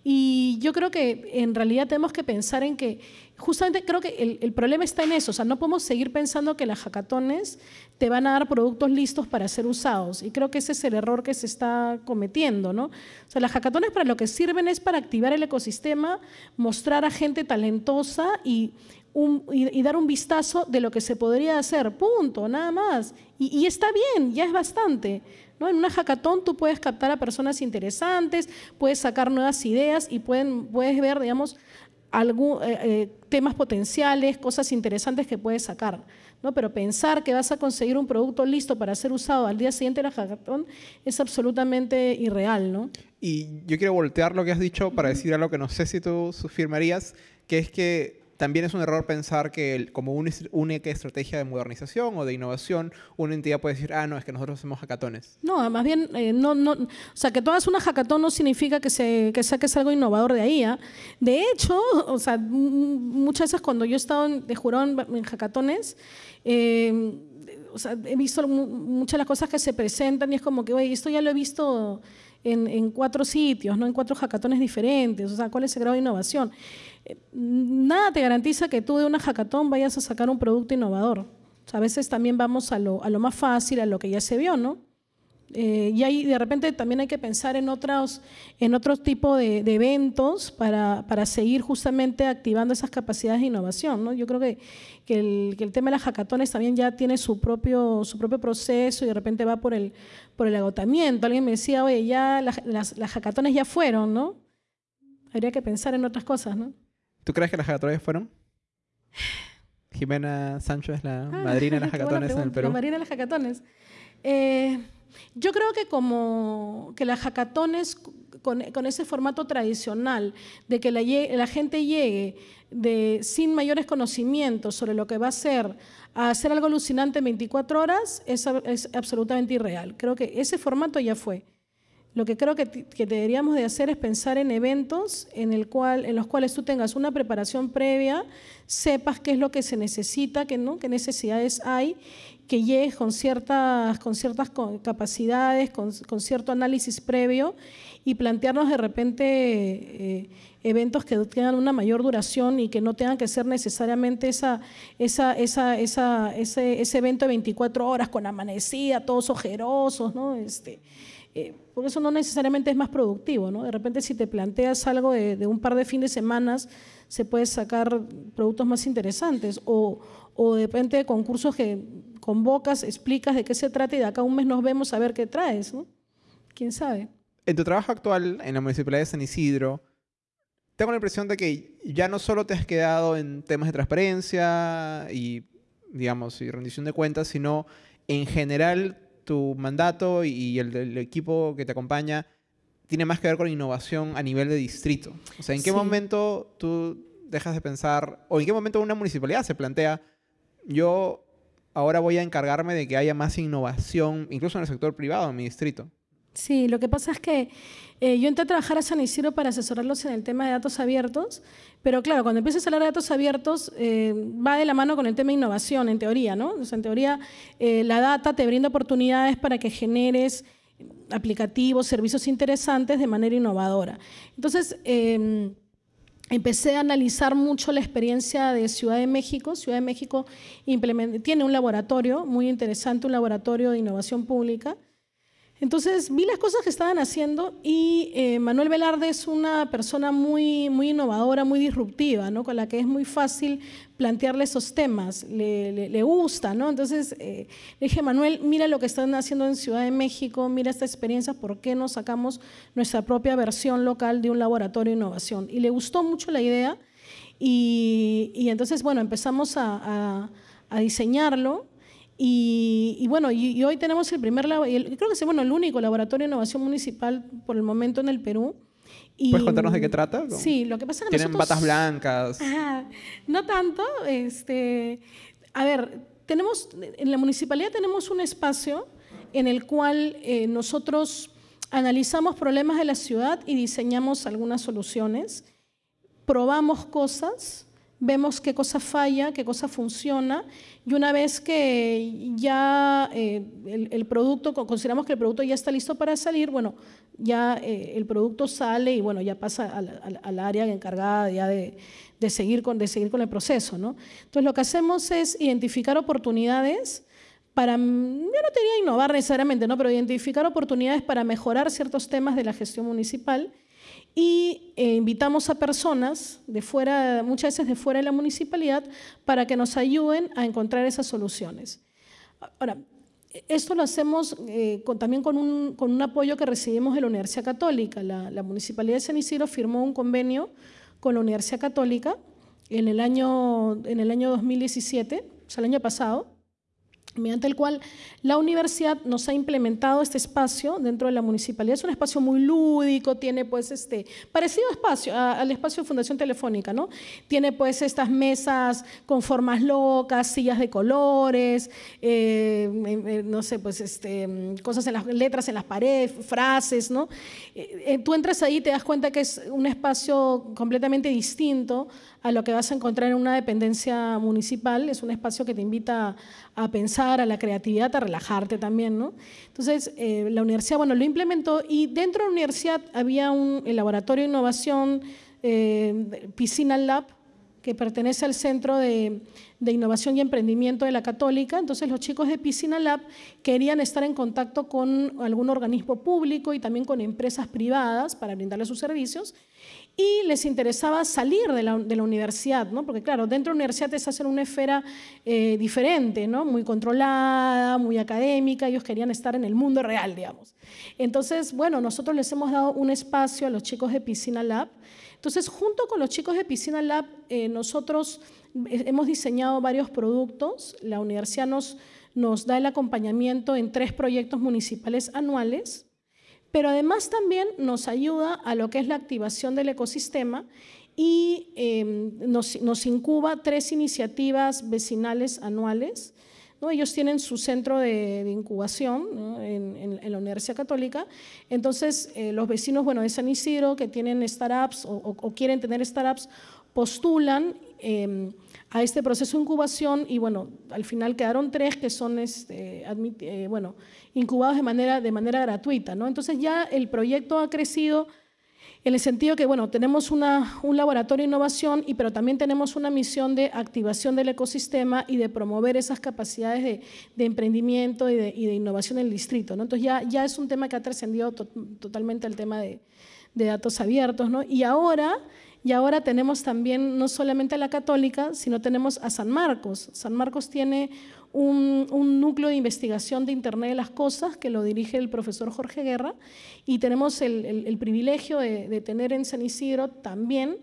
Y yo creo que en realidad tenemos que pensar en que, justamente creo que el, problema está en eso, o sea, no podemos seguir pensando que las hackatones te van a dar productos listos para ser usados. Y creo que ese es el error que se está cometiendo, ¿no? O sea, las hackatones para lo que sirven es para activar el ecosistema, mostrar a gente talentosa y, y, dar un vistazo de lo que se podría hacer, punto, nada más. Y está bien, ya es bastante. En una hackathon tú puedes captar a personas interesantes, puedes sacar nuevas ideas y puedes ver, digamos, algún, eh, eh, temas potenciales, cosas interesantes que puedes sacar. ¿no? Pero pensar que vas a conseguir un producto listo para ser usado al día siguiente de la hackathon es absolutamente irreal. ¿no? Y yo quiero voltear lo que has dicho para decir algo que no sé si tú firmarías, que es que también es un error pensar que como una única estrategia de modernización o de innovación, una entidad puede decir, ah, no, es que nosotros hacemos hackatones. No, más bien, eh, no, no, o sea, que todas una hackatón no significa que, se, que saques algo innovador de ahí. ¿ah? De hecho, o sea, muchas veces cuando yo he estado de jurado en, hackatones, eh, o sea, he visto muchas de las cosas que se presentan y es como que, oye, esto ya lo he visto en, en, cuatro sitios, ¿no? en cuatro hackatones diferentes, o sea, ¿cuál es el grado de innovación? Nada te garantiza que tú de una hackathon vayas a sacar un producto innovador. a veces también vamos a lo, a lo, más fácil, a lo que ya se vio, ¿no? Eh, y ahí de repente también hay que pensar en otros, en otro tipo de, eventos para, para, seguir justamente activando esas capacidades de innovación. ¿no? Yo creo que, que, el, que, el, tema de las hackatones también ya tiene su propio, su propio proceso y de repente va por el, por el agotamiento. Alguien me decía, oye, ya las, las, las hackatones ya fueron, ¿no? Habría que pensar en otras cosas, ¿no? ¿Tú crees que las hackatones fueron? Jimena Sancho es la ah, madrina de las hackatones en el Perú. La madrina de las hackatones. Eh, yo creo que como que las hackatones con, con ese formato tradicional de que la, la gente llegue de, sin mayores conocimientos sobre lo que va a ser a hacer algo alucinante en 24 horas es, es absolutamente irreal. Creo que ese formato ya fue. Lo que creo que, deberíamos de hacer es pensar en eventos en, el cual, en los cuales tú tengas una preparación previa, sepas qué es lo que se necesita, qué, ¿no? qué necesidades hay, que llegues con ciertas, con ciertas capacidades, con, cierto análisis previo y plantearnos de repente eh, eventos que tengan una mayor duración y que no tengan que ser necesariamente esa, esa, esa, esa ese, ese, evento de 24 horas con amanecida, todos ojerosos, ¿no? Este, eh, porque eso no necesariamente es más productivo, ¿no? De repente si te planteas algo de, un par de fines de semanas, se puede sacar productos más interesantes o, o de repente concursos que convocas, explicas de qué se trata y de acá un mes nos vemos a ver qué traes, ¿no? ¿Quién sabe? En tu trabajo actual en la Municipalidad de San Isidro, tengo la impresión de que ya no solo te has quedado en temas de transparencia y, digamos, y rendición de cuentas, sino en general tu mandato y el del equipo que te acompaña tiene más que ver con innovación a nivel de distrito. O sea, ¿en qué momento tú dejas de pensar, o en qué momento una municipalidad se plantea, yo ahora voy a encargarme de que haya más innovación, incluso en el sector privado, en mi distrito? Sí, lo que pasa es que eh, yo entré a trabajar a San Isidro para asesorarlos en el tema de datos abiertos, pero claro, cuando empiezas a hablar de datos abiertos eh, va de la mano con el tema de innovación, en teoría, ¿no? O sea, en teoría eh, la data te brinda oportunidades para que generes aplicativos, servicios interesantes de manera innovadora. Entonces, em, empecé a analizar mucho la experiencia de Ciudad de México. Ciudad de México tiene un laboratorio muy interesante, un laboratorio de innovación pública, entonces vi las cosas que estaban haciendo y eh, Manuel Velarde es una persona muy, muy innovadora, muy disruptiva, ¿no? con la que es muy fácil plantearle esos temas, le, le, gusta. ¿no? Entonces eh, dije, Manuel, mira lo que están haciendo en Ciudad de México, mira esta experiencia, ¿por qué no sacamos nuestra propia versión local de un laboratorio de innovación? Y le gustó mucho la idea y, y entonces, bueno, empezamos a, a diseñarlo y, bueno, y, hoy tenemos el primer, creo que es bueno, el único laboratorio de innovación municipal por el momento en el Perú. Y, ¿Puedes contarnos de qué trata? Sí, lo que pasa es que Tienen batas blancas. no tanto. Este, a ver, tenemos, en la municipalidad tenemos un espacio en el cual eh, nosotros analizamos problemas de la ciudad y diseñamos algunas soluciones, probamos cosas, vemos qué cosa falla, qué cosa funciona y una vez que ya eh, el, producto, consideramos que el producto ya está listo para salir, bueno, ya eh, el producto sale y bueno, ya pasa al, área encargada ya de, seguir con, de seguir con el proceso. ¿no? Entonces lo que hacemos es identificar oportunidades para, yo no quería innovar necesariamente, ¿no? pero identificar oportunidades para mejorar ciertos temas de la gestión municipal y eh, invitamos a personas de fuera, muchas veces de fuera de la municipalidad, para que nos ayuden a encontrar esas soluciones. Ahora, esto lo hacemos eh, también con un, con un, apoyo que recibimos de la Universidad Católica. La, Municipalidad de San Isidro firmó un convenio con la Universidad Católica en el año, en el año 2017, o sea, el año pasado mediante el cual la universidad nos ha implementado este espacio dentro de la municipalidad. Es un espacio muy lúdico, tiene pues este, parecido espacio, al espacio de Fundación Telefónica, ¿no? Tiene pues estas mesas con formas locas, sillas de colores, eh, eh, no sé, pues este, cosas en las letras en las paredes, frases, ¿no? Eh, tú entras ahí y te das cuenta que es un espacio completamente distinto a lo que vas a encontrar en una dependencia municipal. Es un espacio que te invita a pensar, a la creatividad, a relajarte también. ¿no? Entonces, eh, la universidad bueno, lo implementó y dentro de la universidad había un laboratorio de innovación, eh, Piscina Lab, que pertenece al Centro de, de, Innovación y Emprendimiento de la Católica. Entonces los chicos de Piscina Lab querían estar en contacto con algún organismo público y también con empresas privadas para brindarles sus servicios y les interesaba salir de la, universidad, ¿no? porque claro, dentro de la universidad es hacer una esfera eh, diferente, ¿no? muy controlada, muy académica, ellos querían estar en el mundo real, digamos. Entonces, bueno, nosotros les hemos dado un espacio a los chicos de Piscina Lab. Entonces, junto con los chicos de Piscina Lab, eh, nosotros hemos diseñado varios productos. La universidad nos da el acompañamiento en tres proyectos municipales anuales pero además también nos ayuda a lo que es la activación del ecosistema y em, nos, incuba tres iniciativas vecinales anuales. ¿no? Ellos tienen su centro de, incubación en, la Universidad Católica. Entonces, eh, los vecinos bueno, de San Isidro que tienen startups o, o quieren tener startups postulan em, a este proceso de incubación y bueno, al final quedaron tres que son este, eh, bueno, incubados de manera, de manera gratuita. ¿no? Entonces ya el proyecto ha crecido en el sentido que bueno, tenemos una, un laboratorio de innovación, y, pero también tenemos una misión de activación del ecosistema y de promover esas capacidades de, de emprendimiento y de, innovación en el distrito. ¿no? Entonces ya, ya es un tema que ha trascendido totalmente al tema de, de datos abiertos. ¿no? Y ahora y ahora tenemos también no solamente a la católica, sino tenemos a San Marcos. San Marcos tiene un, núcleo de investigación de Internet de las Cosas que lo dirige el profesor Jorge Guerra y tenemos el, privilegio de, de, tener en San Isidro también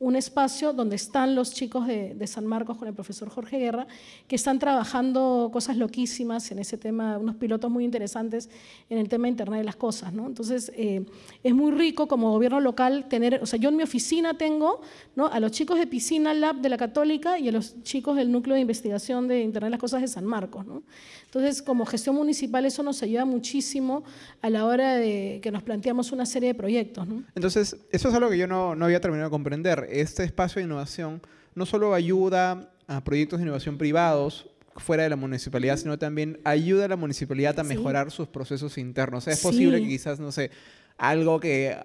un espacio donde están los chicos de, San Marcos con el profesor Jorge Guerra, que están trabajando cosas loquísimas en ese tema, unos pilotos muy interesantes en el tema de Internet de las Cosas. ¿no? Entonces, eh, es muy rico como gobierno local tener, o sea, yo en mi oficina tengo ¿no? a los chicos de Piscina Lab de la Católica y a los chicos del Núcleo de Investigación de Internet de las Cosas de San Marcos. ¿no? Entonces, como gestión municipal, eso nos ayuda muchísimo a la hora de que nos planteamos una serie de proyectos. Entonces, eso es algo que yo no, no había terminado de comprender este espacio de innovación no solo ayuda a proyectos de innovación privados fuera de la municipalidad, sino también ayuda a la municipalidad a mejorar sus procesos internos. es posible que quizás, no sé, algo que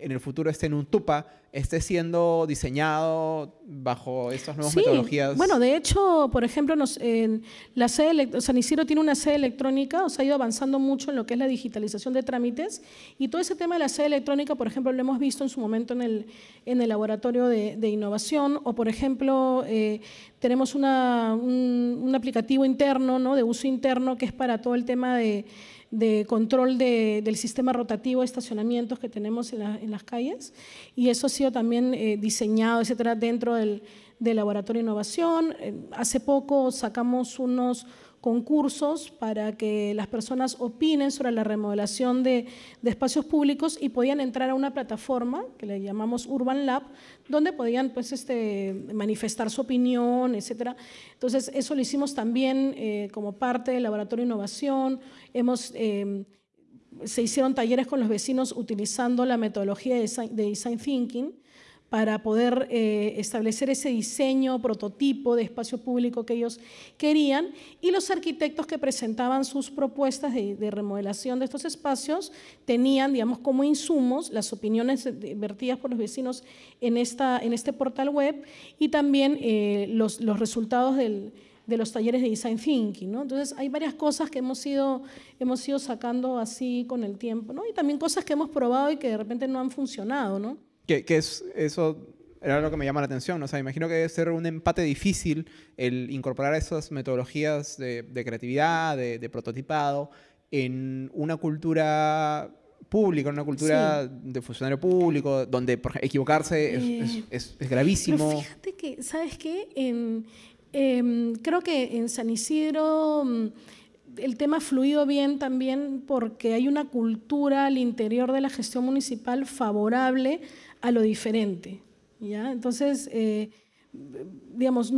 en el futuro esté en un tupa, esté siendo diseñado bajo estas nuevas metodologías. Bueno, de hecho, por ejemplo, nos, en la sede, San Isidro tiene una sede electrónica, o sea, ha ido avanzando mucho en lo que es la digitalización de trámites y todo ese tema de la sede electrónica, por ejemplo, lo hemos visto en su momento en el, en el laboratorio de, innovación o, por ejemplo, eh, tenemos una, un, un aplicativo interno, ¿no? de uso interno, que es para todo el tema de de control del sistema rotativo de estacionamientos que tenemos en, las calles y eso ha sido también eh, diseñado, etcétera, dentro del, laboratorio de innovación. Eh, hace poco sacamos unos concursos para que las personas opinen sobre la remodelación de, espacios públicos y podían entrar a una plataforma que le llamamos Urban Lab, donde podían pues, este, manifestar su opinión, etc. Entonces, eso lo hicimos también eh, como parte del Laboratorio de Innovación. Hemos, eh, se hicieron talleres con los vecinos utilizando la metodología de Design Thinking, para poder eh, establecer ese diseño, prototipo de espacio público que ellos querían y los arquitectos que presentaban sus propuestas de, remodelación de estos espacios tenían, digamos, como insumos las opiniones vertidas por los vecinos en, esta, en este portal web y también eh, los, los, resultados del, de los talleres de Design Thinking. ¿no? Entonces, hay varias cosas que hemos ido, hemos ido sacando así con el tiempo ¿no? y también cosas que hemos probado y que de repente no han funcionado. ¿no? Que, es, eso era lo que me llama la atención. O sea, imagino que debe ser un empate difícil el incorporar esas metodologías de, creatividad, de, prototipado, en una cultura pública, una cultura de funcionario público, donde equivocarse Eh, es, es, gravísimo. Pero fíjate que, ¿sabes qué? En, em, creo que en San Isidro mm, el tema ha fluido bien también porque hay una cultura al interior de la gestión municipal favorable a lo diferente. ¿ya? Entonces, eh, digamos,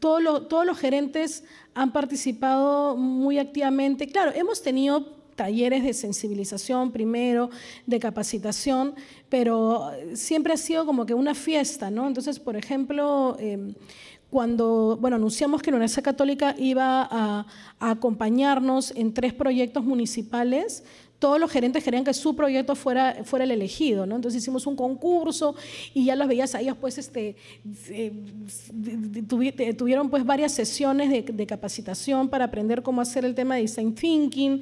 todos los, todos los gerentes han participado muy activamente. Claro, hemos tenido talleres de sensibilización primero, de capacitación, pero siempre ha sido como que una fiesta, ¿no? Entonces, por ejemplo, eh, cuando, bueno, anunciamos que la Universidad Católica iba a, acompañarnos en tres proyectos municipales, todos los gerentes querían que su proyecto fuera, fuera el elegido, ¿no? Entonces hicimos un concurso y ya los veías a ellos, pues, este, eh, tuvieron pues varias sesiones de, capacitación para aprender cómo hacer el tema de design thinking,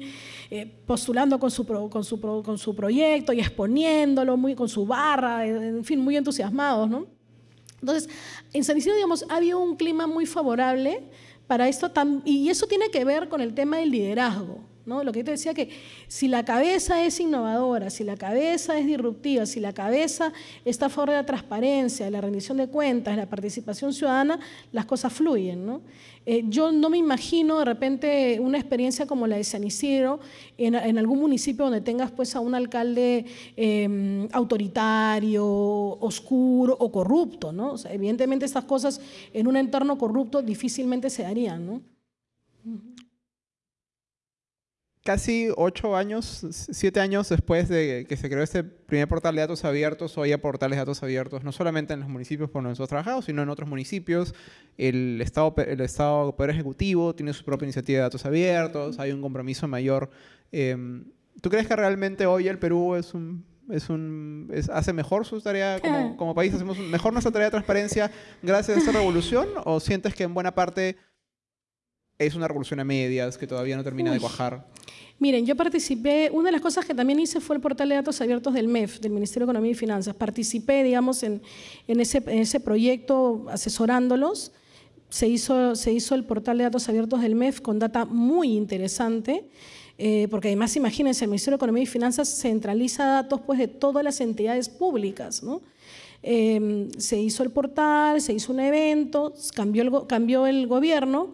eh, postulando con su, con, su con su proyecto y exponiéndolo muy, con su barra, en fin, muy entusiasmados, ¿no? Entonces, en San Isidro, digamos, ha habido un clima muy favorable para esto, y eso tiene que ver con el tema del liderazgo. ¿No? Lo que yo te decía que si la cabeza es innovadora, si la cabeza es disruptiva, si la cabeza está a favor de la transparencia, de la rendición de cuentas, de la participación ciudadana, las cosas fluyen. Eh, yo no me imagino de repente una experiencia como la de San Isidro en, algún municipio donde tengas pues a un alcalde eh, autoritario, oscuro o corrupto. evidentemente estas cosas en un entorno corrupto difícilmente se darían. Casi ocho años, siete años después de que se creó este primer portal de datos abiertos, hoy hay portales de datos abiertos, no solamente en los municipios por donde nosotros trabajamos, sino en otros municipios. El Estado, el Estado Poder Ejecutivo tiene su propia iniciativa de datos abiertos, hay un compromiso mayor. Eh, ¿Tú crees que realmente hoy el Perú es un es un, es, hace mejor su tarea como, como, país, hacemos mejor nuestra tarea de transparencia gracias a esta revolución o sientes que en buena parte es una revolución a medias que todavía no termina Uy. de cuajar? Miren, yo participé, una de las cosas que también hice fue el portal de datos abiertos del MEF, del Ministerio de Economía y Finanzas. Participé, digamos, en, ese, proyecto asesorándolos. Se hizo, el portal de datos abiertos del MEF con data muy interesante. Eh, porque además, imagínense, el Ministerio de Economía y Finanzas centraliza datos pues, de todas las entidades públicas. Eh, se hizo el portal, se hizo un evento, cambió el gobierno,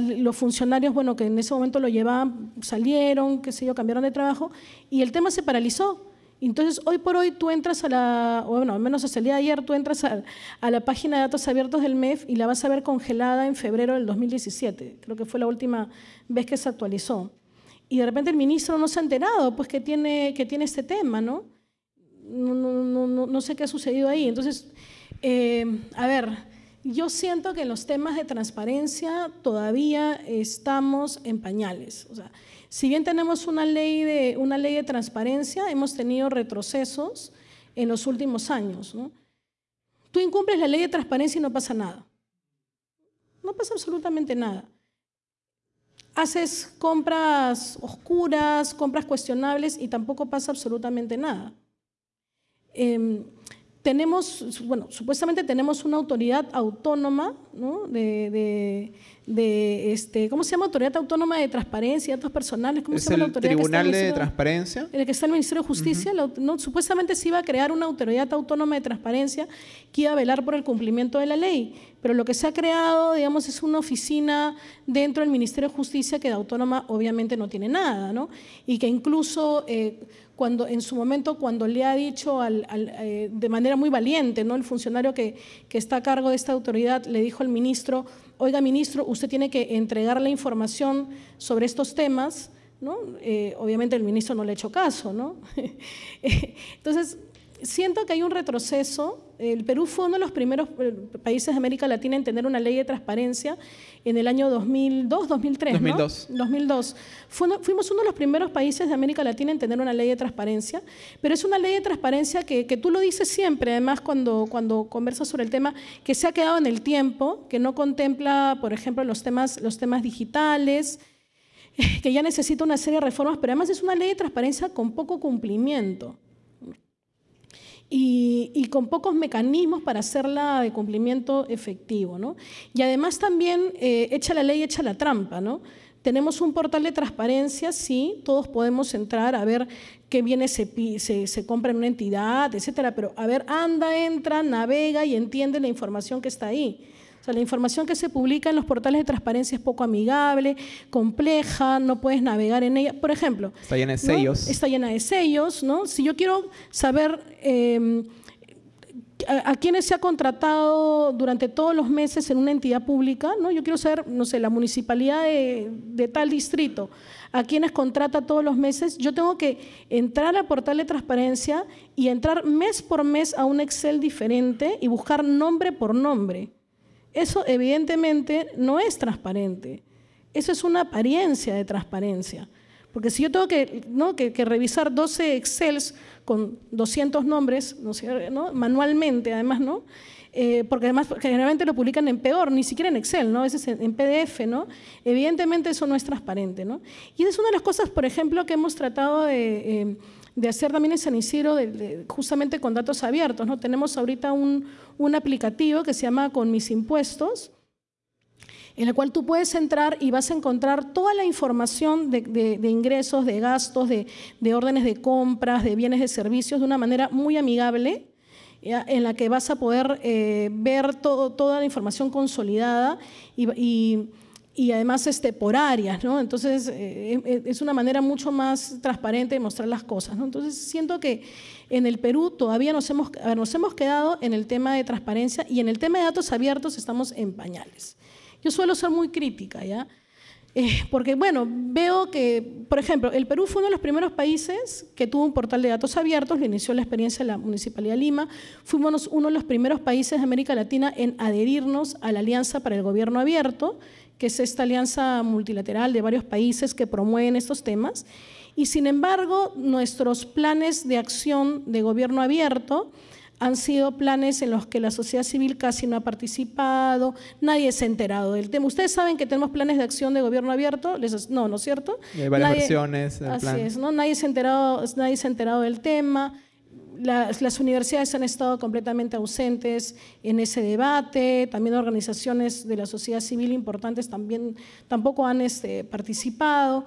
los funcionarios, bueno, que en ese momento lo llevaban, salieron, qué sé yo, cambiaron de trabajo, y el tema se paralizó. Entonces, hoy por hoy tú entras a la, bueno, al menos hasta el entras a, la página de datos abiertos del MEF y la vas a ver congelada en febrero del 2017. Creo que fue la última vez que se actualizó. Y de repente el ministro no se ha enterado, pues, que tiene, que tiene este tema, ¿no? No, no, no, no sé qué ha sucedido ahí. Entonces, eh, a ver, yo siento que en los temas de transparencia todavía estamos en pañales. O sea, si bien tenemos una ley de, una ley de transparencia, hemos tenido retrocesos en los últimos años. Tú incumples la ley de transparencia y no pasa nada. No pasa absolutamente nada. Haces compras oscuras, compras cuestionables y tampoco pasa absolutamente nada. Eh, tenemos, bueno, supuestamente tenemos una autoridad autónoma, ¿no? De, de, de, este, ¿cómo se llama? Autoridad Autónoma de Transparencia y Datos Personales. ¿Cómo ¿Es se llama el la autoridad Tribunal que está en el de Transparencia? el que está en el Ministerio de Justicia, la- no, supuestamente se iba a crear una autoridad autónoma de transparencia que iba a velar por el cumplimiento de la ley, pero lo que se ha creado, digamos, es una oficina dentro del Ministerio de Justicia que de autónoma obviamente no tiene nada, ¿no? Y que incluso eh, cuando en su momento cuando le ha dicho al- eh, de manera muy valiente, ¿no? El funcionario que, que está a cargo de esta autoridad le dijo al ministro, oiga ministro, usted tiene que entregar la información sobre estos temas, ¿no? Eh, obviamente el ministro no le ha hecho caso, ¿no? Entonces, siento que hay un retroceso. El Perú fue uno de los primeros eh, países de América Latina en tener una ley de transparencia en el año 2002, 2003, ¿no? 2002. 2002. Fue uno- fuimos uno de los primeros países de América Latina en tener una ley de transparencia, pero es una ley de transparencia que, que tú lo dices siempre, además cuando, cuando conversas sobre el tema, que se ha quedado en el tiempo, que no contempla, por ejemplo, los temas, los temas digitales, que ya necesita una serie de reformas, pero además es una ley de transparencia con poco cumplimiento y, con pocos mecanismos para hacerla de cumplimiento efectivo. ¿no? Y además también eh, echa la ley, echa la trampa. ¿no? Tenemos un portal de transparencia, sí, todos podemos entrar a ver qué bienes se, se, se compra en una entidad, etcétera, pero a ver, anda, entra, navega y entiende la información que está ahí. O sea, la información que se publica en los portales de transparencia es poco amigable, compleja, no puedes navegar en ella. Por ejemplo, está llena de sellos. Está llena de sellos, ¿no? Si yo quiero saber eh, a, quienes se ha contratado durante todos los meses en una entidad pública, ¿no? Yo quiero saber, no sé, la municipalidad de, tal distrito, a quienes contrata todos los meses, yo tengo que entrar al portal de transparencia y entrar mes por mes a un Excel diferente y buscar nombre por nombre. Eso evidentemente no es transparente. Eso es una apariencia de transparencia. Porque si yo tengo que, ¿no? que, revisar 12 Excels con 200 nombres, ¿no? manualmente además, ¿no? Eh, porque además generalmente lo publican en peor, ni siquiera en Excel, ¿no? a veces en, PDF, ¿no? evidentemente eso no es transparente. ¿no? Y es una de las cosas, por ejemplo, que hemos tratado de, eh, de hacer también en San Isidro, justamente con datos abiertos. ¿no? Tenemos ahorita un, un aplicativo que se llama Con mis impuestos, en el cual tú puedes entrar y vas a encontrar toda la información de, ingresos, de gastos, de, órdenes de compras, de bienes de servicios de una manera muy amigable, en la que vas a poder eh, ver toda la información consolidada y, además este, por áreas. ¿no? Entonces, eh, es una manera mucho más transparente de mostrar las cosas. ¿no? Entonces, siento que en el Perú todavía nos hemos, nos hemos quedado en el tema de transparencia y en el tema de datos abiertos estamos en pañales. Yo suelo ser muy crítica, ¿ya? Eh, porque, bueno, veo que, por ejemplo, el Perú fue uno de los primeros países que tuvo un portal de datos abiertos, lo inició la experiencia de la Municipalidad de Lima, fuimos uno de los primeros países de América Latina en adherirnos a la Alianza para el Gobierno Abierto, que es esta alianza multilateral de varios países que promueven estos temas. Y sin embargo, nuestros planes de acción de gobierno abierto han sido planes en los que la sociedad civil casi no ha participado, nadie se ha enterado del tema. Ustedes saben que tenemos planes de acción de gobierno abierto, no, ¿no es cierto? hay varias versiones. Así es, ¿no? Nadie se, ha enterado, nadie se ha enterado del tema. Las, las, universidades han estado completamente ausentes en ese debate, también organizaciones de la sociedad civil importantes también tampoco han este, participado.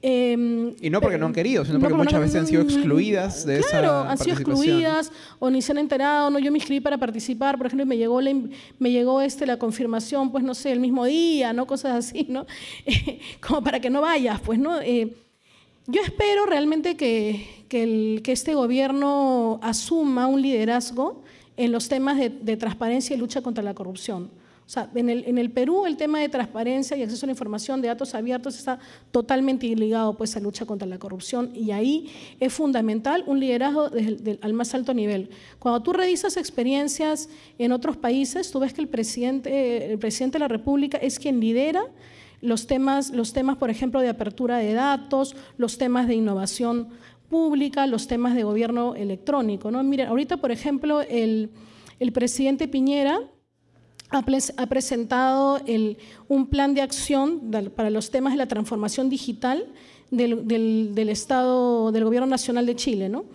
Em, y no porque no han querido, sino porque muchas veces han sido excluidas de esa Claro, han sido excluidas o ni se han enterado. No, yo me inscribí para participar, por ejemplo, y me llegó la, me llegó este, la confirmación, pues no sé, el mismo día, ¿no? Cosas así, ¿no? como para que no vayas, pues, ¿no? Eh, yo espero realmente que, que, el, que, este gobierno asuma un liderazgo en los temas de, de transparencia y lucha contra la corrupción. O sea, en el, en el, Perú el tema de transparencia y acceso a la información de datos abiertos está totalmente ligado pues, a lucha contra la corrupción y ahí es fundamental un liderazgo al más alto nivel. Cuando tú revisas experiencias en otros países, tú ves que el presidente, el presidente de la República es quien lidera los temas, los temas, por ejemplo, de apertura de datos, los temas de innovación pública, los temas de gobierno electrónico. ¿no? Miren, ahorita, por ejemplo, el, el presidente Piñera ha, presentado un plan de acción para los temas de la transformación digital del, Estado, del Gobierno Nacional de Chile. ¿no?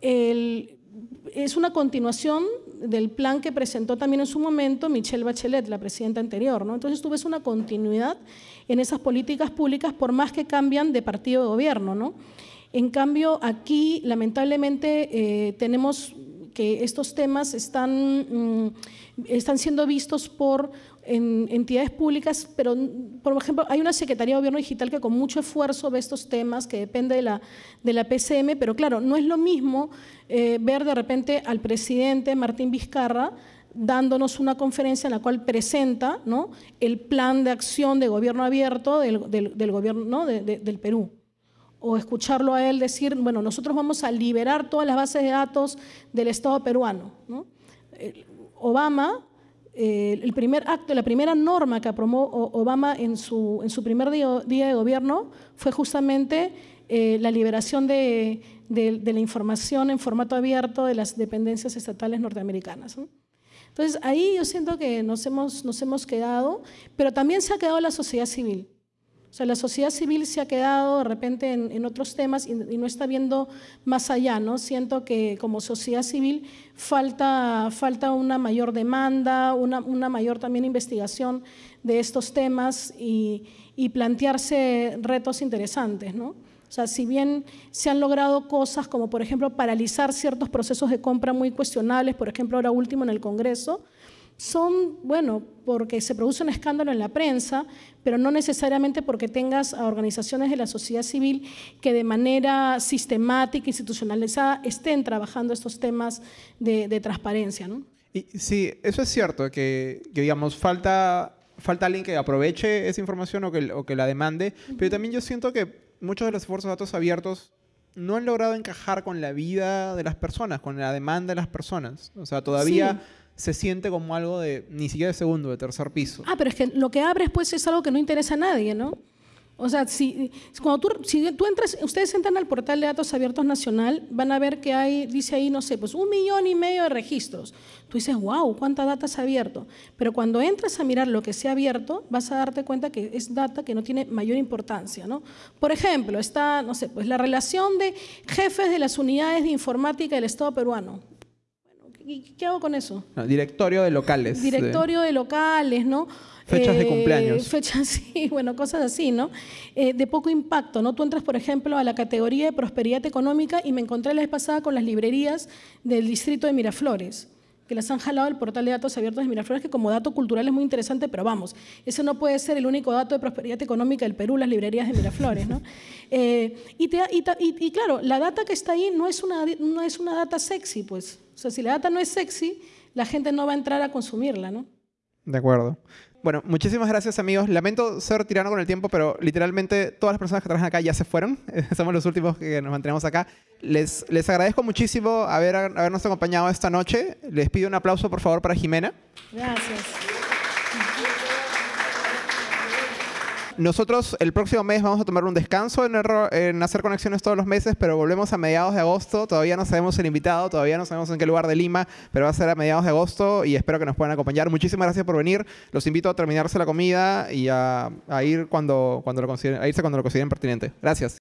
es una continuación del plan que presentó también en su momento Michelle Bachelet, la presidenta anterior. ¿no? Entonces tú ves una continuidad en esas políticas públicas por más que cambian de partido de gobierno. ¿no? En cambio, aquí lamentablemente eh, tenemos que estos temas están, mm, están siendo vistos por entidades públicas, pero por ejemplo hay una Secretaría de Gobierno Digital que con mucho esfuerzo ve estos temas, que depende de la, de la PCM, pero claro, no es lo mismo eh, ver de repente al presidente Martín Vizcarra dándonos una conferencia en la cual presenta ¿no? el plan de acción de gobierno abierto del, del, gobierno ¿no? del Perú o escucharlo a él decir, bueno, nosotros vamos a liberar todas las bases de datos del Estado peruano. Obama, eh, el primer acto, la primera norma que aprobó Obama en su, en su primer día, de gobierno fue justamente eh, la liberación de, la información en formato abierto de las dependencias estatales norteamericanas. Entonces, ahí yo siento que nos hemos, nos hemos quedado, pero también se ha quedado la sociedad civil. O sea, la sociedad civil se ha quedado de repente en, otros temas y, no está viendo más allá, ¿no? Siento que como sociedad civil falta, falta una mayor demanda, una, una mayor también investigación de estos temas y, y plantearse retos interesantes, ¿no? O sea, si bien se han logrado cosas como, por ejemplo, paralizar ciertos procesos de compra muy cuestionables, por ejemplo, ahora último en el Congreso, son, bueno, porque se produce un escándalo en la prensa, pero no necesariamente porque tengas a organizaciones de la sociedad civil que de manera sistemática, institucionalizada, estén trabajando estos temas de, transparencia. ¿no? Y, sí, eso es cierto, que, digamos, falta, falta alguien que aproveche esa información o que, o que la demande, pero también yo siento que muchos de los esfuerzos de datos abiertos no han logrado encajar con la vida de las personas, con la demanda de las personas. O sea, todavía se siente como algo de ni siquiera de segundo, de tercer piso. Ah, pero es que lo que abres pues es algo que no interesa a nadie, ¿no? O sea, si, cuando tú, si tú entras, ustedes entran al portal de datos abiertos nacional, van a ver que hay, dice ahí, no sé, pues un millón y medio de registros. Tú dices, wow, cuánta data se ha abierto. Pero cuando entras a mirar lo que se ha abierto, vas a darte cuenta que es data que no tiene mayor importancia, ¿no? Por ejemplo, está, no sé, pues la relación de jefes de las unidades de informática del Estado peruano. ¿Y qué hago con eso? directorio de locales. Directorio de, locales, ¿no? Fechas de cumpleaños. Eh, fechas, sí, bueno, cosas así, ¿no? Eh, de poco impacto, ¿no? Tú entras, por ejemplo, a la categoría de prosperidad económica y me encontré la vez pasada con las librerías del distrito de Miraflores que las han jalado el portal de datos abiertos de Miraflores, que como dato cultural es muy interesante, pero vamos, ese no puede ser el único dato de prosperidad económica del Perú, las librerías de Miraflores. ¿no? Eh, y, y, claro, la data que está ahí no es, una, no es una data sexy, pues. O sea, si la data no es sexy, la gente no va a entrar a consumirla, ¿no? De acuerdo. Bueno, muchísimas gracias amigos. Lamento ser tirano con el tiempo, pero literalmente todas las personas que trabajan acá ya se fueron. Somos los últimos que nos mantenemos acá. Les, les agradezco muchísimo haber, habernos acompañado esta noche. Les pido un aplauso por favor para Jimena. Gracias. Nosotros el próximo mes vamos a tomar un descanso en, hacer conexiones todos los meses, pero volvemos a mediados de agosto. Todavía no sabemos el invitado, todavía no sabemos en qué lugar de Lima, pero va a ser a mediados de agosto y espero que nos puedan acompañar. Muchísimas gracias por venir. Los invito a terminarse la comida y a, ir cuando, cuando lo consideren, a irse cuando lo consideren pertinente. Gracias.